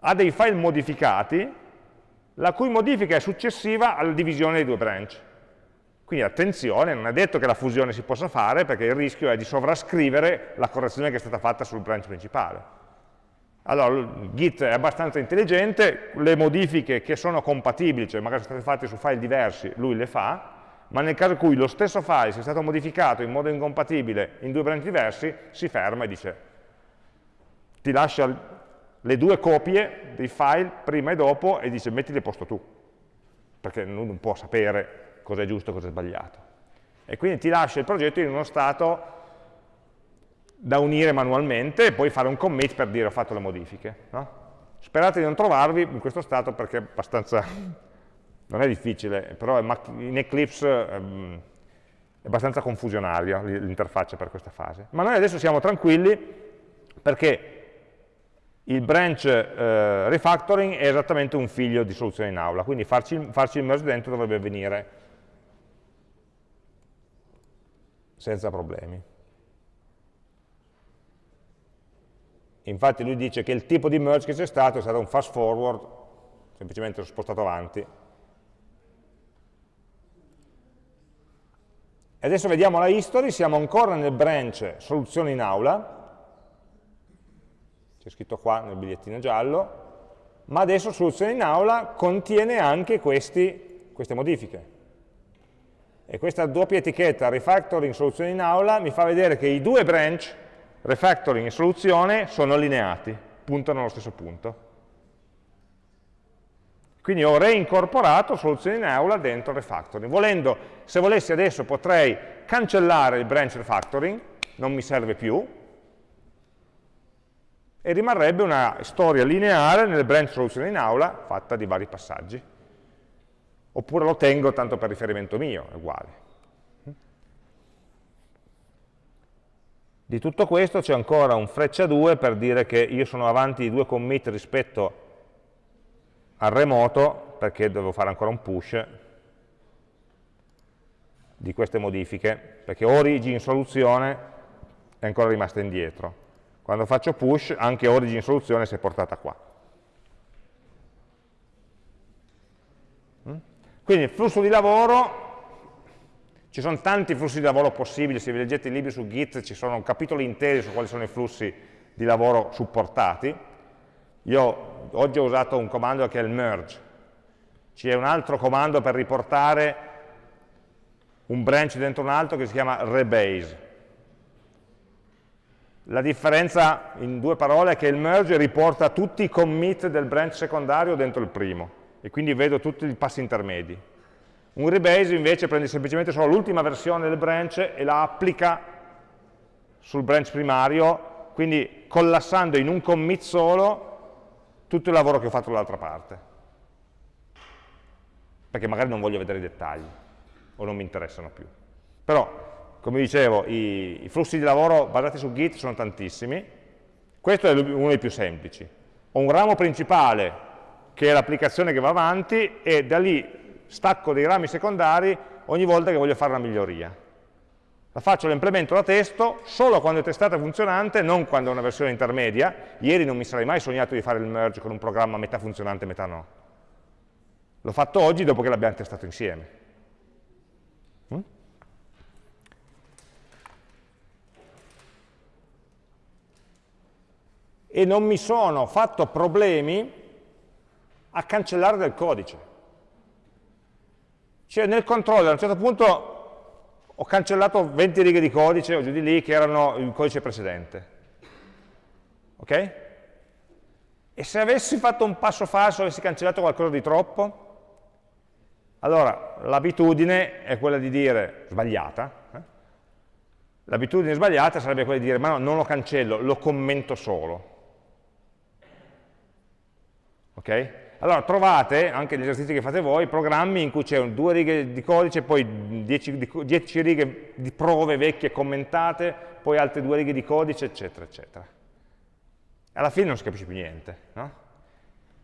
ha dei file modificati, la cui modifica è successiva alla divisione dei due branch. Quindi attenzione, non è detto che la fusione si possa fare, perché il rischio è di sovrascrivere la correzione che è stata fatta sul branch principale. Allora, Git è abbastanza intelligente, le modifiche che sono compatibili, cioè magari sono state fatte su file diversi, lui le fa, ma nel caso in cui lo stesso file sia stato modificato in modo incompatibile in due branch diversi, si ferma e dice, ti lascia le due copie dei file prima e dopo e dice mettili a posto tu, perché non può sapere cosa è giusto e cosa è sbagliato. E quindi ti lascia il progetto in uno stato da unire manualmente e poi fare un commit per dire ho fatto le modifiche. No? Sperate di non trovarvi in questo stato perché è abbastanza non è difficile, però in Eclipse ehm, è abbastanza confusionaria l'interfaccia per questa fase. Ma noi adesso siamo tranquilli perché il branch eh, refactoring è esattamente un figlio di soluzione in aula, quindi farci, farci il merge dentro dovrebbe avvenire senza problemi. Infatti lui dice che il tipo di merge che c'è stato è stato un fast forward, semplicemente l'ho spostato avanti, E adesso vediamo la history, siamo ancora nel branch soluzione in aula, c'è scritto qua nel bigliettino giallo, ma adesso soluzione in aula contiene anche questi, queste modifiche. E questa doppia etichetta refactoring soluzione in aula mi fa vedere che i due branch, refactoring e soluzione, sono allineati, puntano allo stesso punto. Quindi ho reincorporato soluzioni in aula dentro refactoring. Volendo, se volessi adesso potrei cancellare il branch refactoring, non mi serve più, e rimarrebbe una storia lineare nel branch soluzione in aula fatta di vari passaggi. Oppure lo tengo tanto per riferimento mio, è uguale. Di tutto questo c'è ancora un freccia 2 per dire che io sono avanti di due commit rispetto al remoto perché devo fare ancora un push di queste modifiche, perché origin soluzione è ancora rimasta indietro. Quando faccio push, anche origin soluzione si è portata qua. Quindi il flusso di lavoro, ci sono tanti flussi di lavoro possibili, se vi leggete i libri su Git ci sono capitoli interi su quali sono i flussi di lavoro supportati, io oggi ho usato un comando che è il merge, c'è un altro comando per riportare un branch dentro un altro che si chiama rebase. La differenza in due parole è che il merge riporta tutti i commit del branch secondario dentro il primo. E quindi vedo tutti i passi intermedi. Un rebase invece prende semplicemente solo l'ultima versione del branch e la applica sul branch primario, quindi collassando in un commit solo tutto il lavoro che ho fatto dall'altra parte. Perché magari non voglio vedere i dettagli o non mi interessano più. Però, come dicevo, i, i flussi di lavoro basati su Git sono tantissimi. Questo è uno dei più semplici. Ho un ramo principale che è l'applicazione che va avanti e da lì stacco dei rami secondari ogni volta che voglio fare una miglioria. La faccio, la implemento la testo solo quando è testata funzionante, non quando è una versione intermedia. Ieri non mi sarei mai sognato di fare il merge con un programma metà funzionante e metà no. L'ho fatto oggi dopo che l'abbiamo testato insieme. Mm? E non mi sono fatto problemi a cancellare del codice. Cioè nel controller a un certo punto ho cancellato 20 righe di codice o giù di lì che erano il codice precedente. Ok? E se avessi fatto un passo falso, avessi cancellato qualcosa di troppo, allora l'abitudine è quella di dire, sbagliata, eh? l'abitudine sbagliata sarebbe quella di dire ma no, non lo cancello, lo commento solo. Ok? Allora trovate, anche gli esercizi che fate voi, programmi in cui c'è due righe di codice, poi 10 righe di prove vecchie commentate, poi altre due righe di codice, eccetera, eccetera. Alla fine non si capisce più niente. No?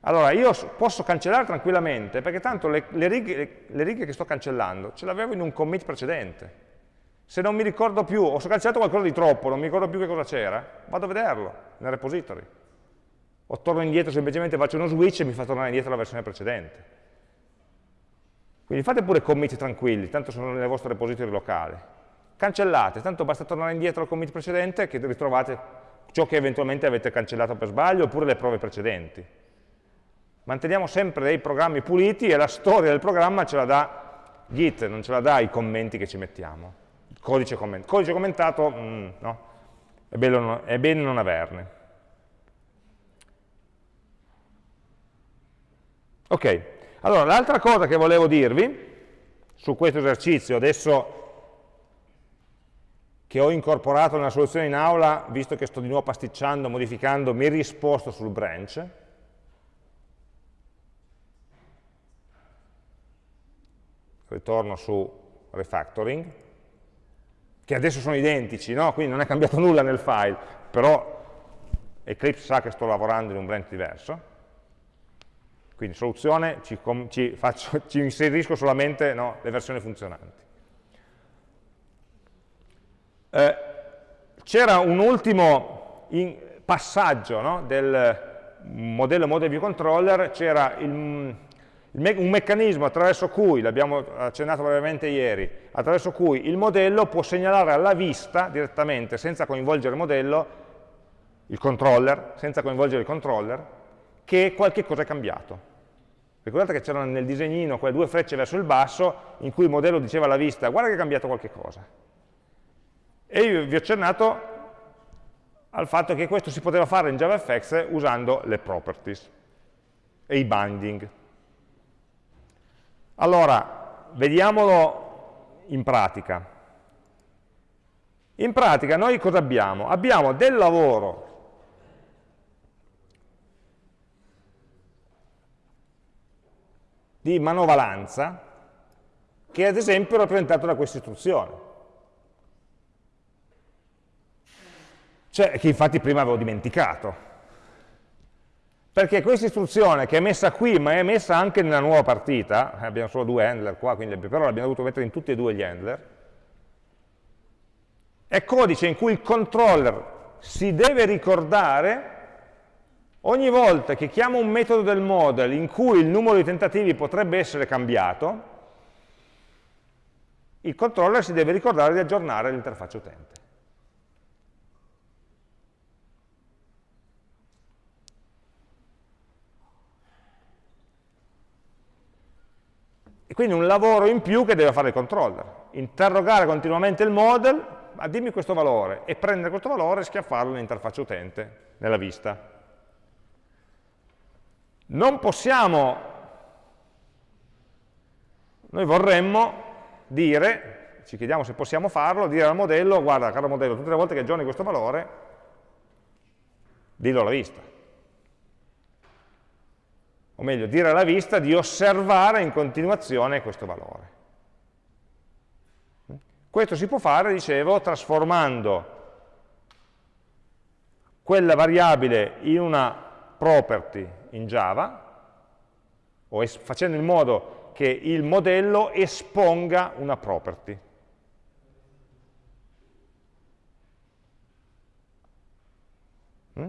Allora io posso cancellare tranquillamente, perché tanto le, le, righe, le righe che sto cancellando ce l'avevo in un commit precedente. Se non mi ricordo più, o se ho cancellato qualcosa di troppo, non mi ricordo più che cosa c'era, vado a vederlo nel repository o torno indietro semplicemente faccio uno switch e mi fa tornare indietro la versione precedente. Quindi fate pure commit tranquilli, tanto sono nel vostro repository locale. Cancellate, tanto basta tornare indietro al commit precedente che ritrovate ciò che eventualmente avete cancellato per sbaglio oppure le prove precedenti. Manteniamo sempre dei programmi puliti e la storia del programma ce la dà Git, non ce la dà i commenti che ci mettiamo. Codice, comment codice commentato, mm, no, è, bello, è bene non averne. Ok, allora l'altra cosa che volevo dirvi su questo esercizio, adesso che ho incorporato nella soluzione in aula, visto che sto di nuovo pasticciando, modificando, mi risposto sul branch, ritorno su refactoring, che adesso sono identici, no? quindi non è cambiato nulla nel file, però Eclipse sa che sto lavorando in un branch diverso, quindi soluzione, ci, ci, faccio, ci inserisco solamente no, le versioni funzionanti. Eh, C'era un ultimo passaggio no, del modello Model View Controller, c'era un meccanismo attraverso cui, l'abbiamo accennato brevemente ieri, attraverso cui il modello può segnalare alla vista direttamente, senza coinvolgere il modello, il controller, senza coinvolgere il controller, che qualche cosa è cambiato. Ricordate che c'erano nel disegnino quelle due frecce verso il basso in cui il modello diceva alla vista guarda che è cambiato qualche cosa. E io vi ho accennato al fatto che questo si poteva fare in JavaFX usando le properties e i binding. Allora, vediamolo in pratica. In pratica noi cosa abbiamo? Abbiamo del lavoro di manovalanza che ad esempio è rappresentato da questa istruzione. Cioè, che infatti prima avevo dimenticato. Perché questa istruzione che è messa qui, ma è messa anche nella nuova partita, eh, abbiamo solo due handler qua, quindi però l'abbiamo dovuto mettere in tutti e due gli handler, è codice in cui il controller si deve ricordare Ogni volta che chiamo un metodo del model in cui il numero di tentativi potrebbe essere cambiato, il controller si deve ricordare di aggiornare l'interfaccia utente. E quindi un lavoro in più che deve fare il controller. Interrogare continuamente il model, ma dimmi questo valore, e prendere questo valore e schiaffarlo nell'interfaccia utente, nella vista. Non possiamo noi vorremmo dire, ci chiediamo se possiamo farlo, dire al modello, guarda caro modello, tutte le volte che aggiorni questo valore, dillo alla vista. O meglio, dire alla vista di osservare in continuazione questo valore. Questo si può fare, dicevo, trasformando quella variabile in una property in Java, o facendo in modo che il modello esponga una property. Mm?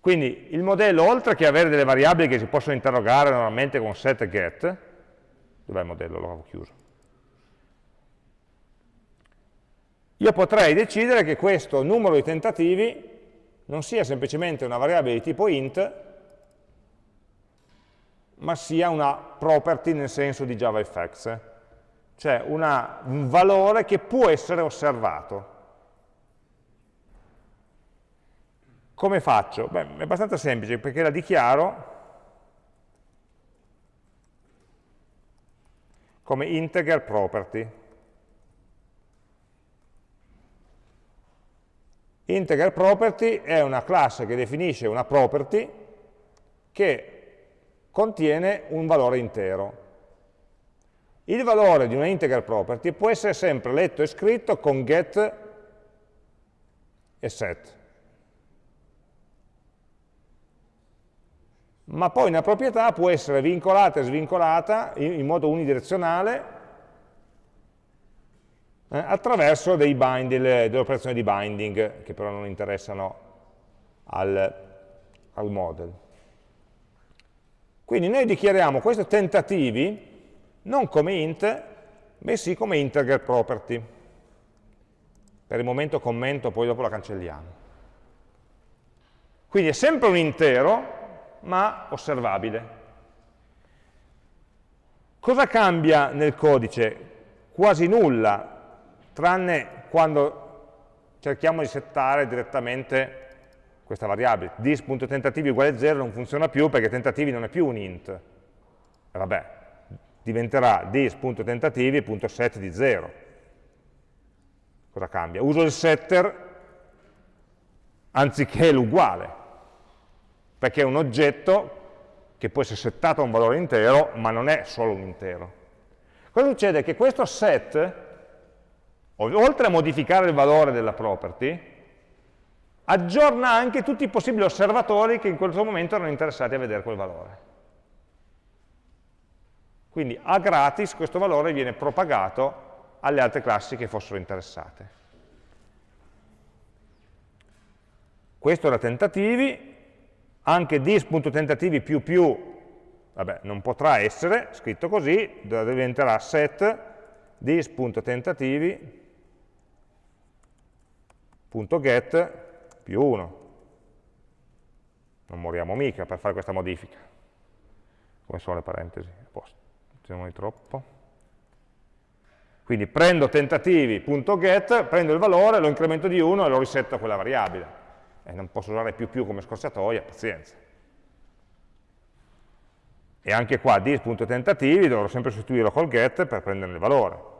Quindi il modello, oltre che avere delle variabili che si possono interrogare normalmente con set e get, dov'è il modello? L'avevo chiuso. Io potrei decidere che questo numero di tentativi non sia semplicemente una variabile di tipo int, ma sia una property nel senso di JavaFX, cioè una, un valore che può essere osservato. Come faccio? Beh, è abbastanza semplice, perché la dichiaro come integer property. Integer property è una classe che definisce una property che contiene un valore intero. Il valore di una integer property può essere sempre letto e scritto con get e set. Ma poi una proprietà può essere vincolata e svincolata in, modo unidirezionale eh, attraverso dei bind, delle, delle, operazioni di binding, che però non interessano al, al model. Quindi noi dichiariamo questi tentativi non come int, bensì come integer property. Per il momento commento, poi dopo la cancelliamo. Quindi è sempre un intero, ma osservabile. Cosa cambia nel codice? Quasi nulla, tranne quando cerchiamo di settare direttamente questa variabile, dis.tentativi uguale 0 non funziona più perché tentativi non è più un int. E vabbè, diventerà dis.tentativi.set di 0. Cosa cambia? Uso il setter anziché l'uguale, perché è un oggetto che può essere settato a un valore intero, ma non è solo un intero. Cosa succede? Che questo set, oltre a modificare il valore della property, aggiorna anche tutti i possibili osservatori che in quel momento erano interessati a vedere quel valore. Quindi a gratis questo valore viene propagato alle altre classi che fossero interessate. Questo era tentativi, anche dis.tentativi più più, vabbè, non potrà essere scritto così, diventerà set dis.tentativi.get più 1. Non moriamo mica per fare questa modifica. Come sono le parentesi? Non di troppo. Quindi prendo tentativi.get, prendo il valore, lo incremento di 1 e lo risetto a quella variabile. E non posso usare più più come scorciatoia, pazienza. E anche qua dis.tentativi dovrò sempre sostituirlo col get per prendere il valore.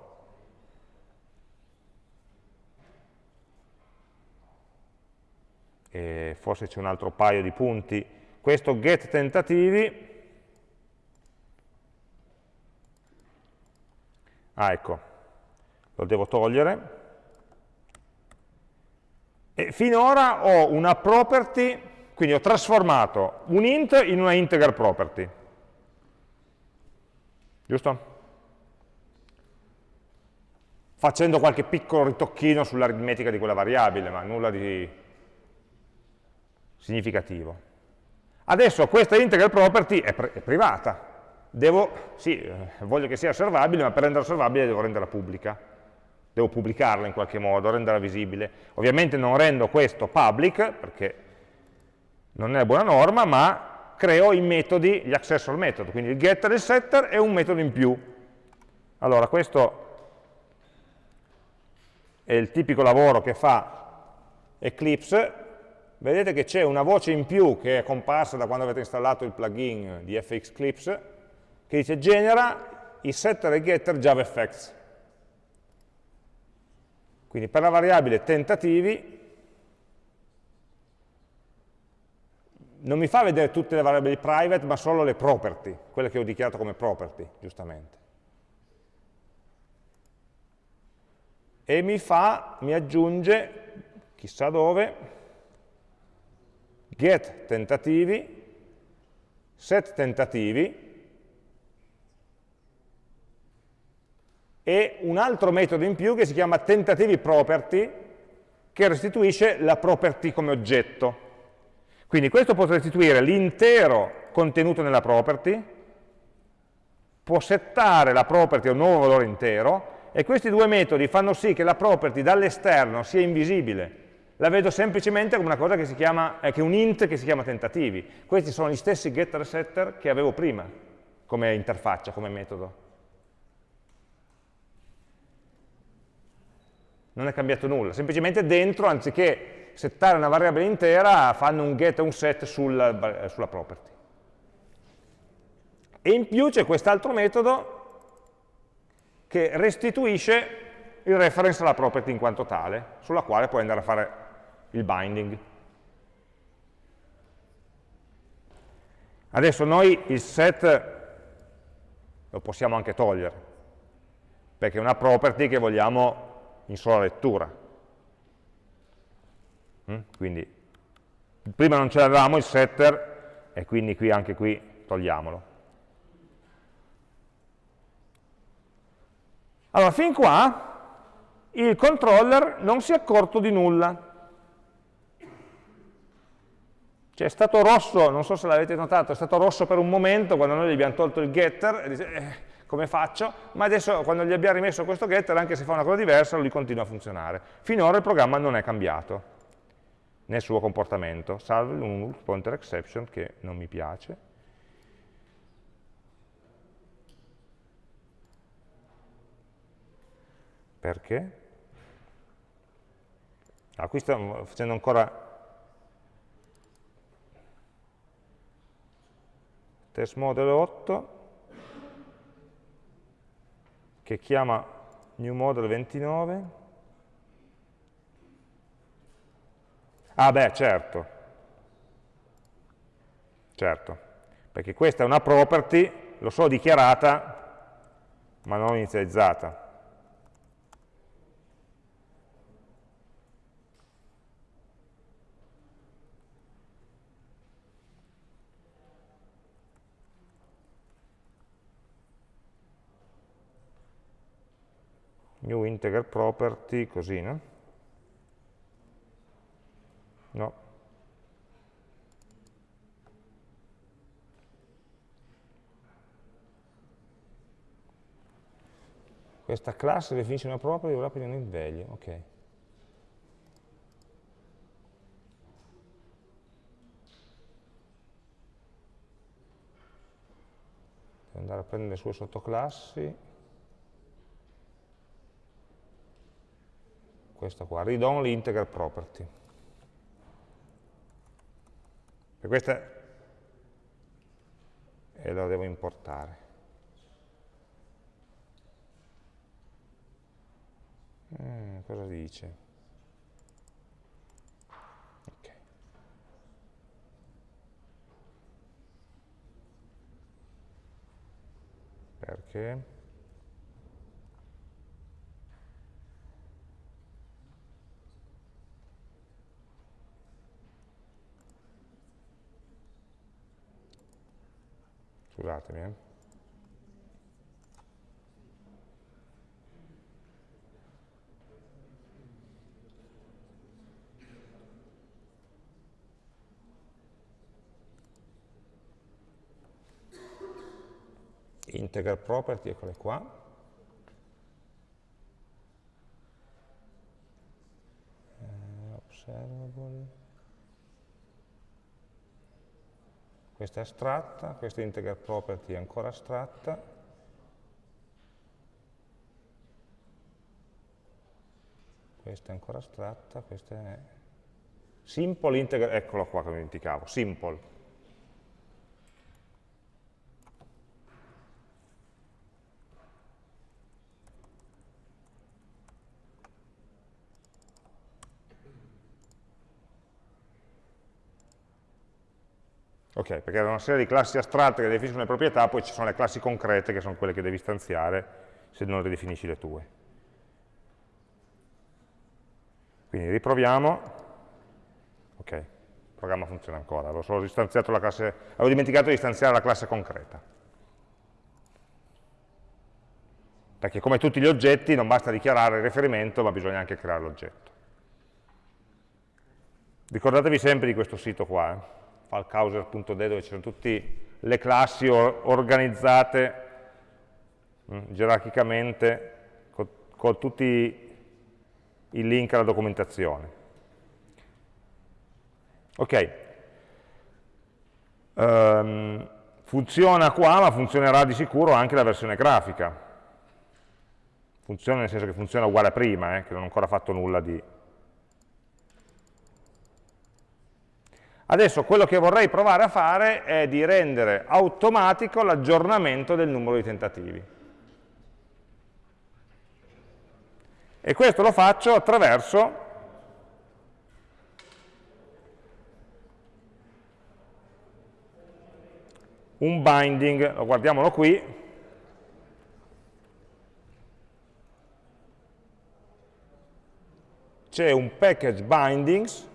E forse c'è un altro paio di punti, questo get tentativi, ah ecco, lo devo togliere, e finora ho una property, quindi ho trasformato un int in una integer property, giusto? Facendo qualche piccolo ritocchino sull'aritmetica di quella variabile, ma nulla di significativo. Adesso questa integral property è, è privata, devo, sì, eh, voglio che sia osservabile, ma per renderla osservabile devo renderla pubblica, devo pubblicarla in qualche modo, renderla visibile. Ovviamente non rendo questo public, perché non è buona norma, ma creo i metodi, gli accessor method, quindi il getter e il setter è un metodo in più. Allora, questo è il tipico lavoro che fa Eclipse vedete che c'è una voce in più che è comparsa da quando avete installato il plugin di FXClips che dice genera i setter e getter JavaFX. Quindi per la variabile tentativi non mi fa vedere tutte le variabili private, ma solo le property, quelle che ho dichiarato come property, giustamente. E mi fa, mi aggiunge, chissà dove, get tentativi, set tentativi, e un altro metodo in più che si chiama tentativi property, che restituisce la property come oggetto. Quindi questo può restituire l'intero contenuto nella property, può settare la property a un nuovo valore intero, e questi due metodi fanno sì che la property dall'esterno sia invisibile. La vedo semplicemente come una cosa che si chiama, eh, che un int che si chiama tentativi. Questi sono gli stessi getter e setter che avevo prima come interfaccia, come metodo. Non è cambiato nulla, semplicemente dentro, anziché settare una variabile intera, fanno un get e un set sulla, sulla property. E in più c'è quest'altro metodo che restituisce il reference alla property in quanto tale, sulla quale puoi andare a fare il binding. Adesso noi il set lo possiamo anche togliere, perché è una property che vogliamo in sola lettura. Mm? Quindi prima non ce l'avevamo il setter e quindi qui, anche qui togliamolo. Allora, fin qua il controller non si è accorto di nulla. Cioè è stato rosso, non so se l'avete notato, è stato rosso per un momento quando noi gli abbiamo tolto il getter, e dice, eh, come faccio? Ma adesso quando gli abbiamo rimesso questo getter, anche se fa una cosa diversa, lui continua a funzionare. Finora il programma non è cambiato nel suo comportamento, salvo un pointer exception che non mi piace. Perché? Ah, qui stiamo facendo ancora test model 8 che chiama new model 29 Ah beh, certo. Certo, perché questa è una property, lo so dichiarata, ma non inizializzata. New integer property, così, no? No. Questa classe definisce una property dovrà prendere il value, ok. Andare a prendere le sue sottoclassi. Questa qua, read only integer property. E questa e la devo importare. Eh, cosa dice? Okay. Perché? Scusatemi eh. integer property, eccole qua. Eh, observable. Questa è astratta, questa integer property è ancora astratta. Questa è ancora astratta, questa è simple integer, eccolo qua che mi dimenticavo, simple. Ok, perché è una serie di classi astratte che definiscono le proprietà, poi ci sono le classi concrete che sono quelle che devi istanziare se non ridefinisci le tue. Quindi riproviamo. Ok, il programma funziona ancora, avevo solo istanziato la classe, avevo dimenticato di istanziare la classe concreta. Perché come tutti gli oggetti non basta dichiarare il riferimento, ma bisogna anche creare l'oggetto. Ricordatevi sempre di questo sito qua, eh? falcauser.de dove ci sono tutte le classi organizzate mm, gerarchicamente con, con tutti i link alla documentazione. Ok, um, funziona qua ma funzionerà di sicuro anche la versione grafica. Funziona nel senso che funziona uguale a prima, eh, che non ho ancora fatto nulla di, Adesso quello che vorrei provare a fare è di rendere automatico l'aggiornamento del numero di tentativi. E questo lo faccio attraverso un binding, lo guardiamolo qui, c'è un package bindings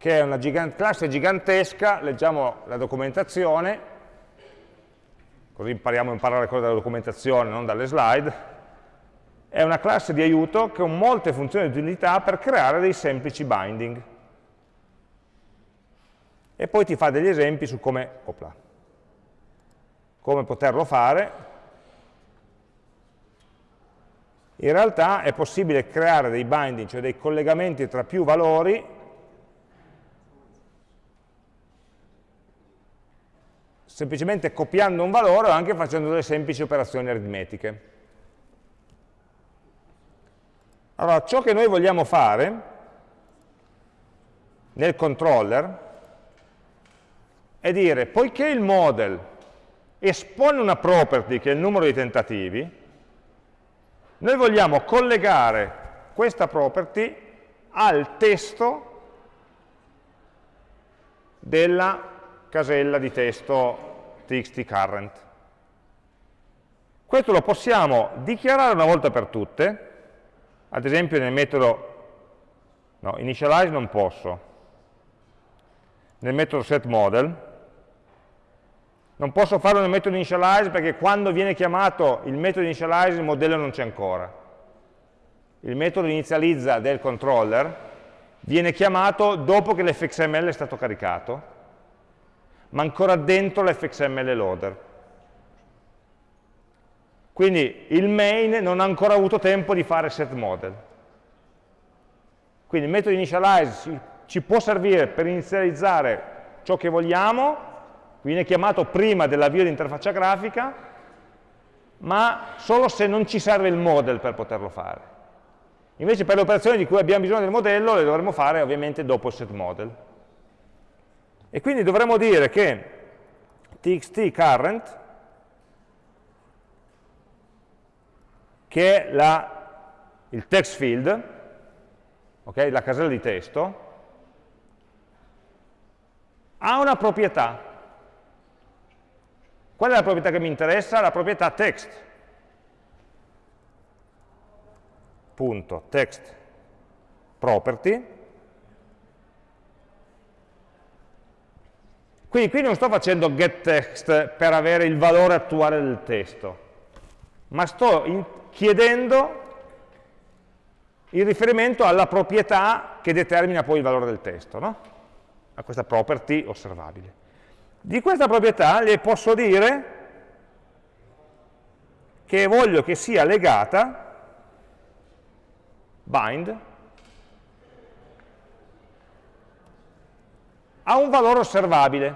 che è una gigant classe gigantesca, leggiamo la documentazione, così impariamo a imparare cose dalla documentazione, non dalle slide, è una classe di aiuto con molte funzioni di utilità per creare dei semplici binding. E poi ti fa degli esempi su come, opla, come poterlo fare. In realtà è possibile creare dei binding, cioè dei collegamenti tra più valori, semplicemente copiando un valore o anche facendo delle semplici operazioni aritmetiche. Allora, ciò che noi vogliamo fare nel controller è dire, poiché il model espone una property che è il numero di tentativi, noi vogliamo collegare questa property al testo della casella di testo txt current. Questo lo possiamo dichiarare una volta per tutte, ad esempio nel metodo no, initialize non posso, nel metodo setModel, non posso farlo nel metodo initialize perché quando viene chiamato il metodo initialize il modello non c'è ancora. Il metodo inizializza del controller viene chiamato dopo che l'fxml è stato caricato ma ancora dentro l'fxml loader. Quindi il main non ha ancora avuto tempo di fare set model. Quindi il metodo initialize ci può servire per inizializzare ciò che vogliamo, viene chiamato prima dell'avvio di interfaccia grafica, ma solo se non ci serve il model per poterlo fare. Invece per le operazioni di cui abbiamo bisogno del modello le dovremo fare ovviamente dopo il set model. E quindi dovremmo dire che txt current, che è la, il text field, okay, la casella di testo, ha una proprietà. Qual è la proprietà che mi interessa? La proprietà text. Punto, text property Quindi qui non sto facendo getText per avere il valore attuale del testo, ma sto chiedendo il riferimento alla proprietà che determina poi il valore del testo, no? a questa property osservabile. Di questa proprietà le posso dire che voglio che sia legata, bind, ha un valore osservabile.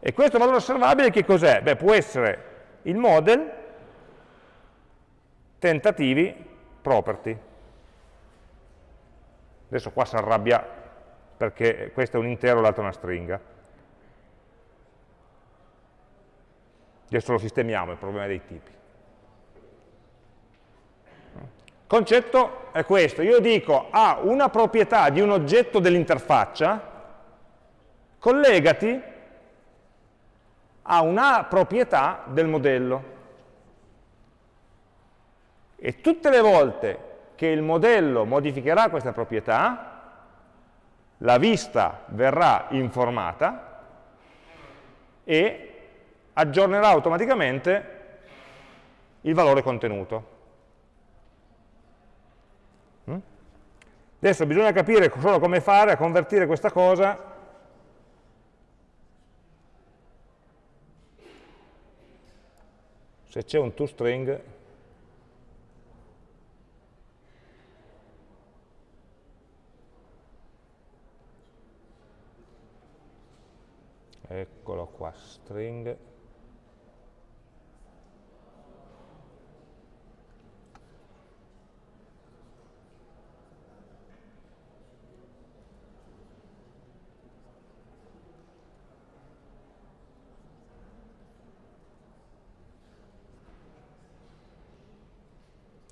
E questo valore osservabile che cos'è? Beh, può essere il model, tentativi, property. Adesso qua si arrabbia perché questo è un intero, l'altro è una stringa. Adesso lo sistemiamo, il problema dei tipi. Concetto è questo, io dico a una proprietà di un oggetto dell'interfaccia, collegati a una proprietà del modello. E tutte le volte che il modello modificherà questa proprietà, la vista verrà informata e aggiornerà automaticamente il valore contenuto. Adesso bisogna capire solo come fare a convertire questa cosa. Se c'è un toString eccolo qua, string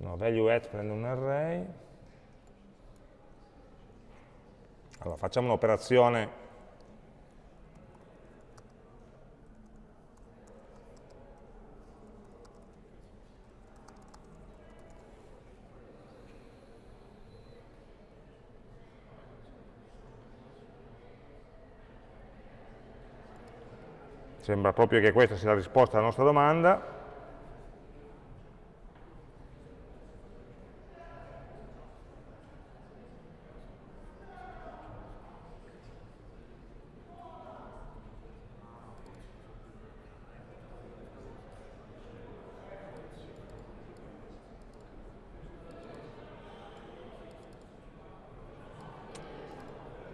no, value at prende un array allora facciamo un'operazione Sembra proprio che questa sia la risposta alla nostra domanda.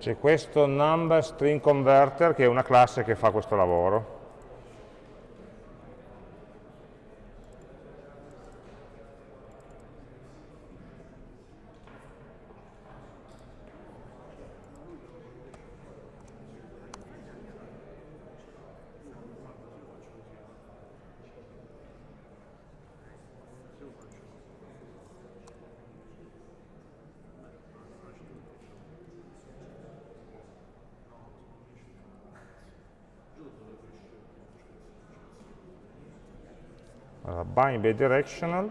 C'è questo number string converter che è una classe che fa questo lavoro. Bind bidirectional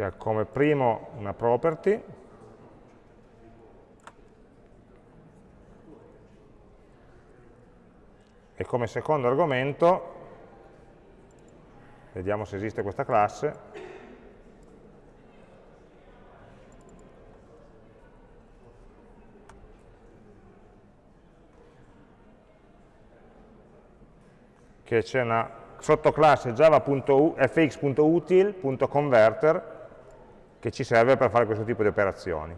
che ha come primo una property. E come secondo argomento vediamo se esiste questa classe, che c'è una sottoclasse java.fx.util.converter che ci serve per fare questo tipo di operazioni.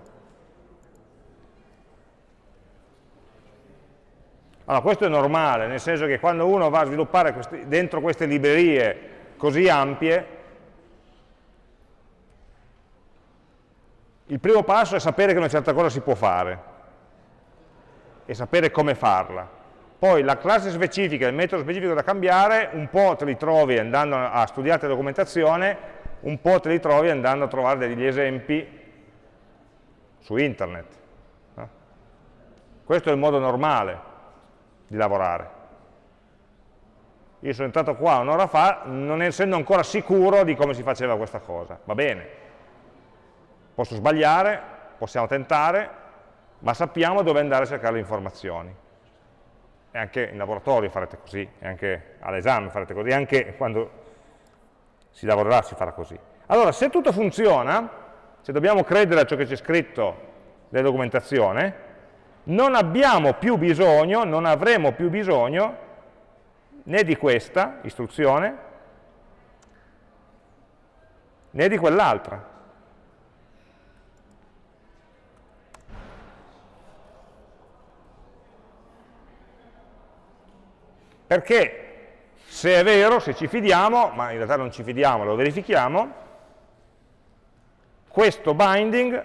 Allora, questo è normale, nel senso che quando uno va a sviluppare questi, dentro queste librerie così ampie, il primo passo è sapere che una certa cosa si può fare e sapere come farla. Poi la classe specifica, il metodo specifico da cambiare, un po' te li trovi andando a studiare la documentazione, un po' te li trovi andando a trovare degli esempi su internet. Questo è il modo normale di lavorare. Io sono entrato qua un'ora fa non essendo ancora sicuro di come si faceva questa cosa. Va bene, posso sbagliare, possiamo tentare, ma sappiamo dove andare a cercare le informazioni. E anche in laboratorio farete così, e anche all'esame farete così, anche quando si lavorerà si farà così. Allora, se tutto funziona, se dobbiamo credere a ciò che c'è scritto nella documentazione, non abbiamo più bisogno, non avremo più bisogno né di questa istruzione, né di quell'altra. Perché se è vero, se ci fidiamo, ma in realtà non ci fidiamo, lo verifichiamo, questo binding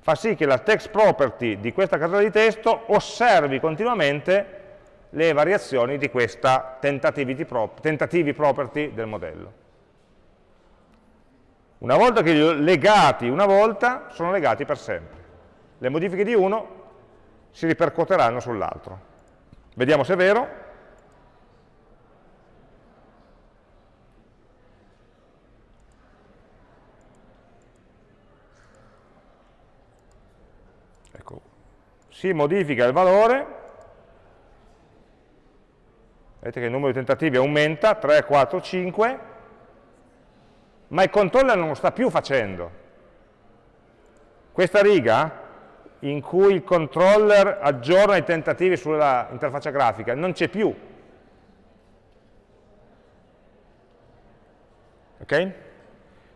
fa sì che la text property di questa casella di testo osservi continuamente le variazioni di questa tentativi property del modello. Una volta che li ho legati una volta, sono legati per sempre. Le modifiche di uno si ripercuoteranno sull'altro. Vediamo se è vero. Ecco, si modifica il valore, vedete che il numero di tentativi aumenta, 3, 4, 5, ma il controller non lo sta più facendo. Questa riga in cui il controller aggiorna i tentativi sulla interfaccia grafica non c'è più. Ok?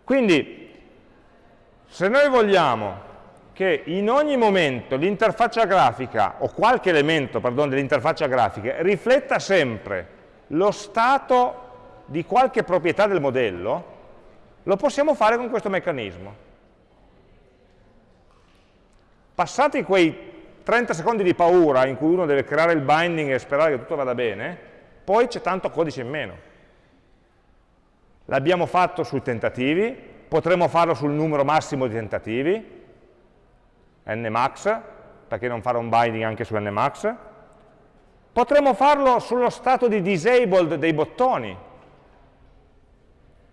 Quindi, se noi vogliamo che in ogni momento l'interfaccia grafica, o qualche elemento, dell'interfaccia grafica, rifletta sempre lo stato di qualche proprietà del modello, lo possiamo fare con questo meccanismo. Passati quei 30 secondi di paura in cui uno deve creare il binding e sperare che tutto vada bene, poi c'è tanto codice in meno. L'abbiamo fatto sui tentativi, potremmo farlo sul numero massimo di tentativi, nmax, perché non fare un binding anche su nmax, potremmo farlo sullo stato di disabled dei bottoni,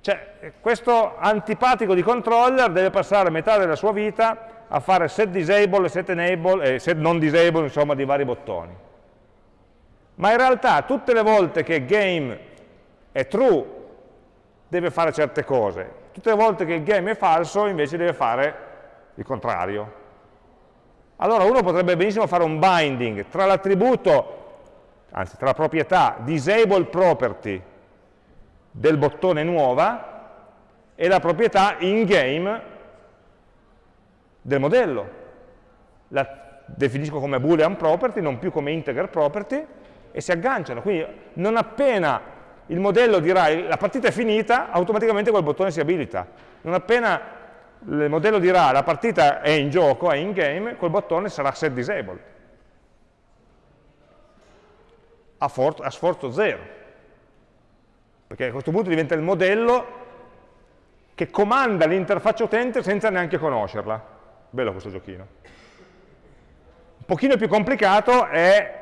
cioè questo antipatico di controller deve passare metà della sua vita a fare set disable, set enable e set non disable, insomma, di vari bottoni. Ma in realtà tutte le volte che game è true deve fare certe cose, tutte le volte che il game è falso invece deve fare il contrario. Allora uno potrebbe benissimo fare un binding tra l'attributo, anzi tra la proprietà disable property del bottone nuova e la proprietà in game del modello. La definisco come boolean property, non più come integer property, e si agganciano. Quindi non appena il modello dirà la partita è finita, automaticamente quel bottone si abilita. Non appena il modello dirà la partita è in gioco, è in game, quel bottone sarà set disabled. A, a sforzo zero. Perché a questo punto diventa il modello che comanda l'interfaccia utente senza neanche conoscerla. Bello questo giochino. Un pochino più complicato è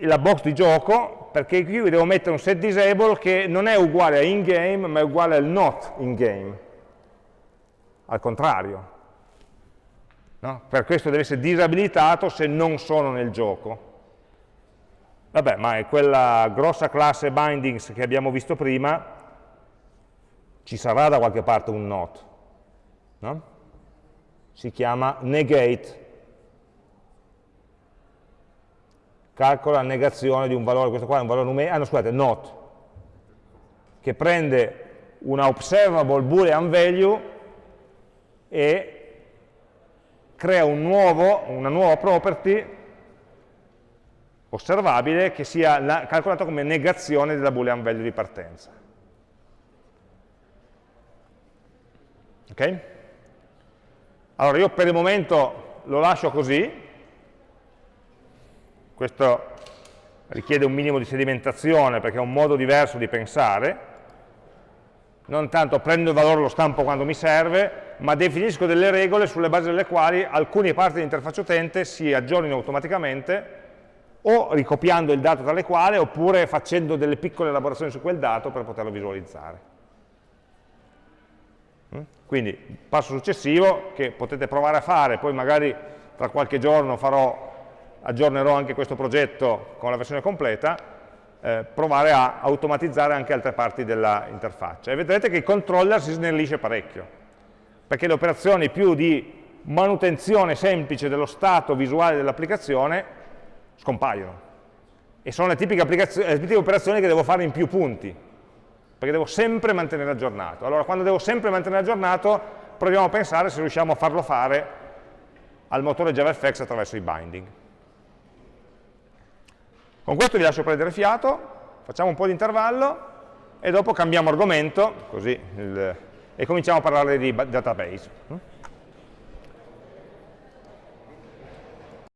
la box di gioco, perché qui devo mettere un set disable che non è uguale a in-game, ma è uguale al not in-game. Al contrario. No? Per questo deve essere disabilitato se non sono nel gioco. Vabbè, ma è quella grossa classe bindings che abbiamo visto prima, ci sarà da qualche parte un not. No? si chiama negate, calcola la negazione di un valore, questo qua è un valore numerico, ah no scusate, not, che prende una observable boolean value e crea un nuovo, una nuova property osservabile che sia calcolata come negazione della boolean value di partenza. Ok? Allora io per il momento lo lascio così, questo richiede un minimo di sedimentazione perché è un modo diverso di pensare, non tanto prendo il valore lo stampo quando mi serve, ma definisco delle regole sulle basi delle quali alcune parti dell'interfaccia utente si aggiornino automaticamente o ricopiando il dato tale quale oppure facendo delle piccole elaborazioni su quel dato per poterlo visualizzare. Mm? Quindi passo successivo che potete provare a fare, poi magari tra qualche giorno farò, aggiornerò anche questo progetto con la versione completa, eh, provare a automatizzare anche altre parti dell'interfaccia. E vedrete che il controller si snellisce parecchio, perché le operazioni più di manutenzione semplice dello stato visuale dell'applicazione scompaiono. E sono le tipiche, le tipiche operazioni che devo fare in più punti, perché devo sempre mantenere aggiornato. Allora, quando devo sempre mantenere aggiornato, proviamo a pensare se riusciamo a farlo fare al motore JavaFX attraverso i binding. Con questo vi lascio prendere fiato, facciamo un po' di intervallo e dopo cambiamo argomento, così il e cominciamo a parlare di database.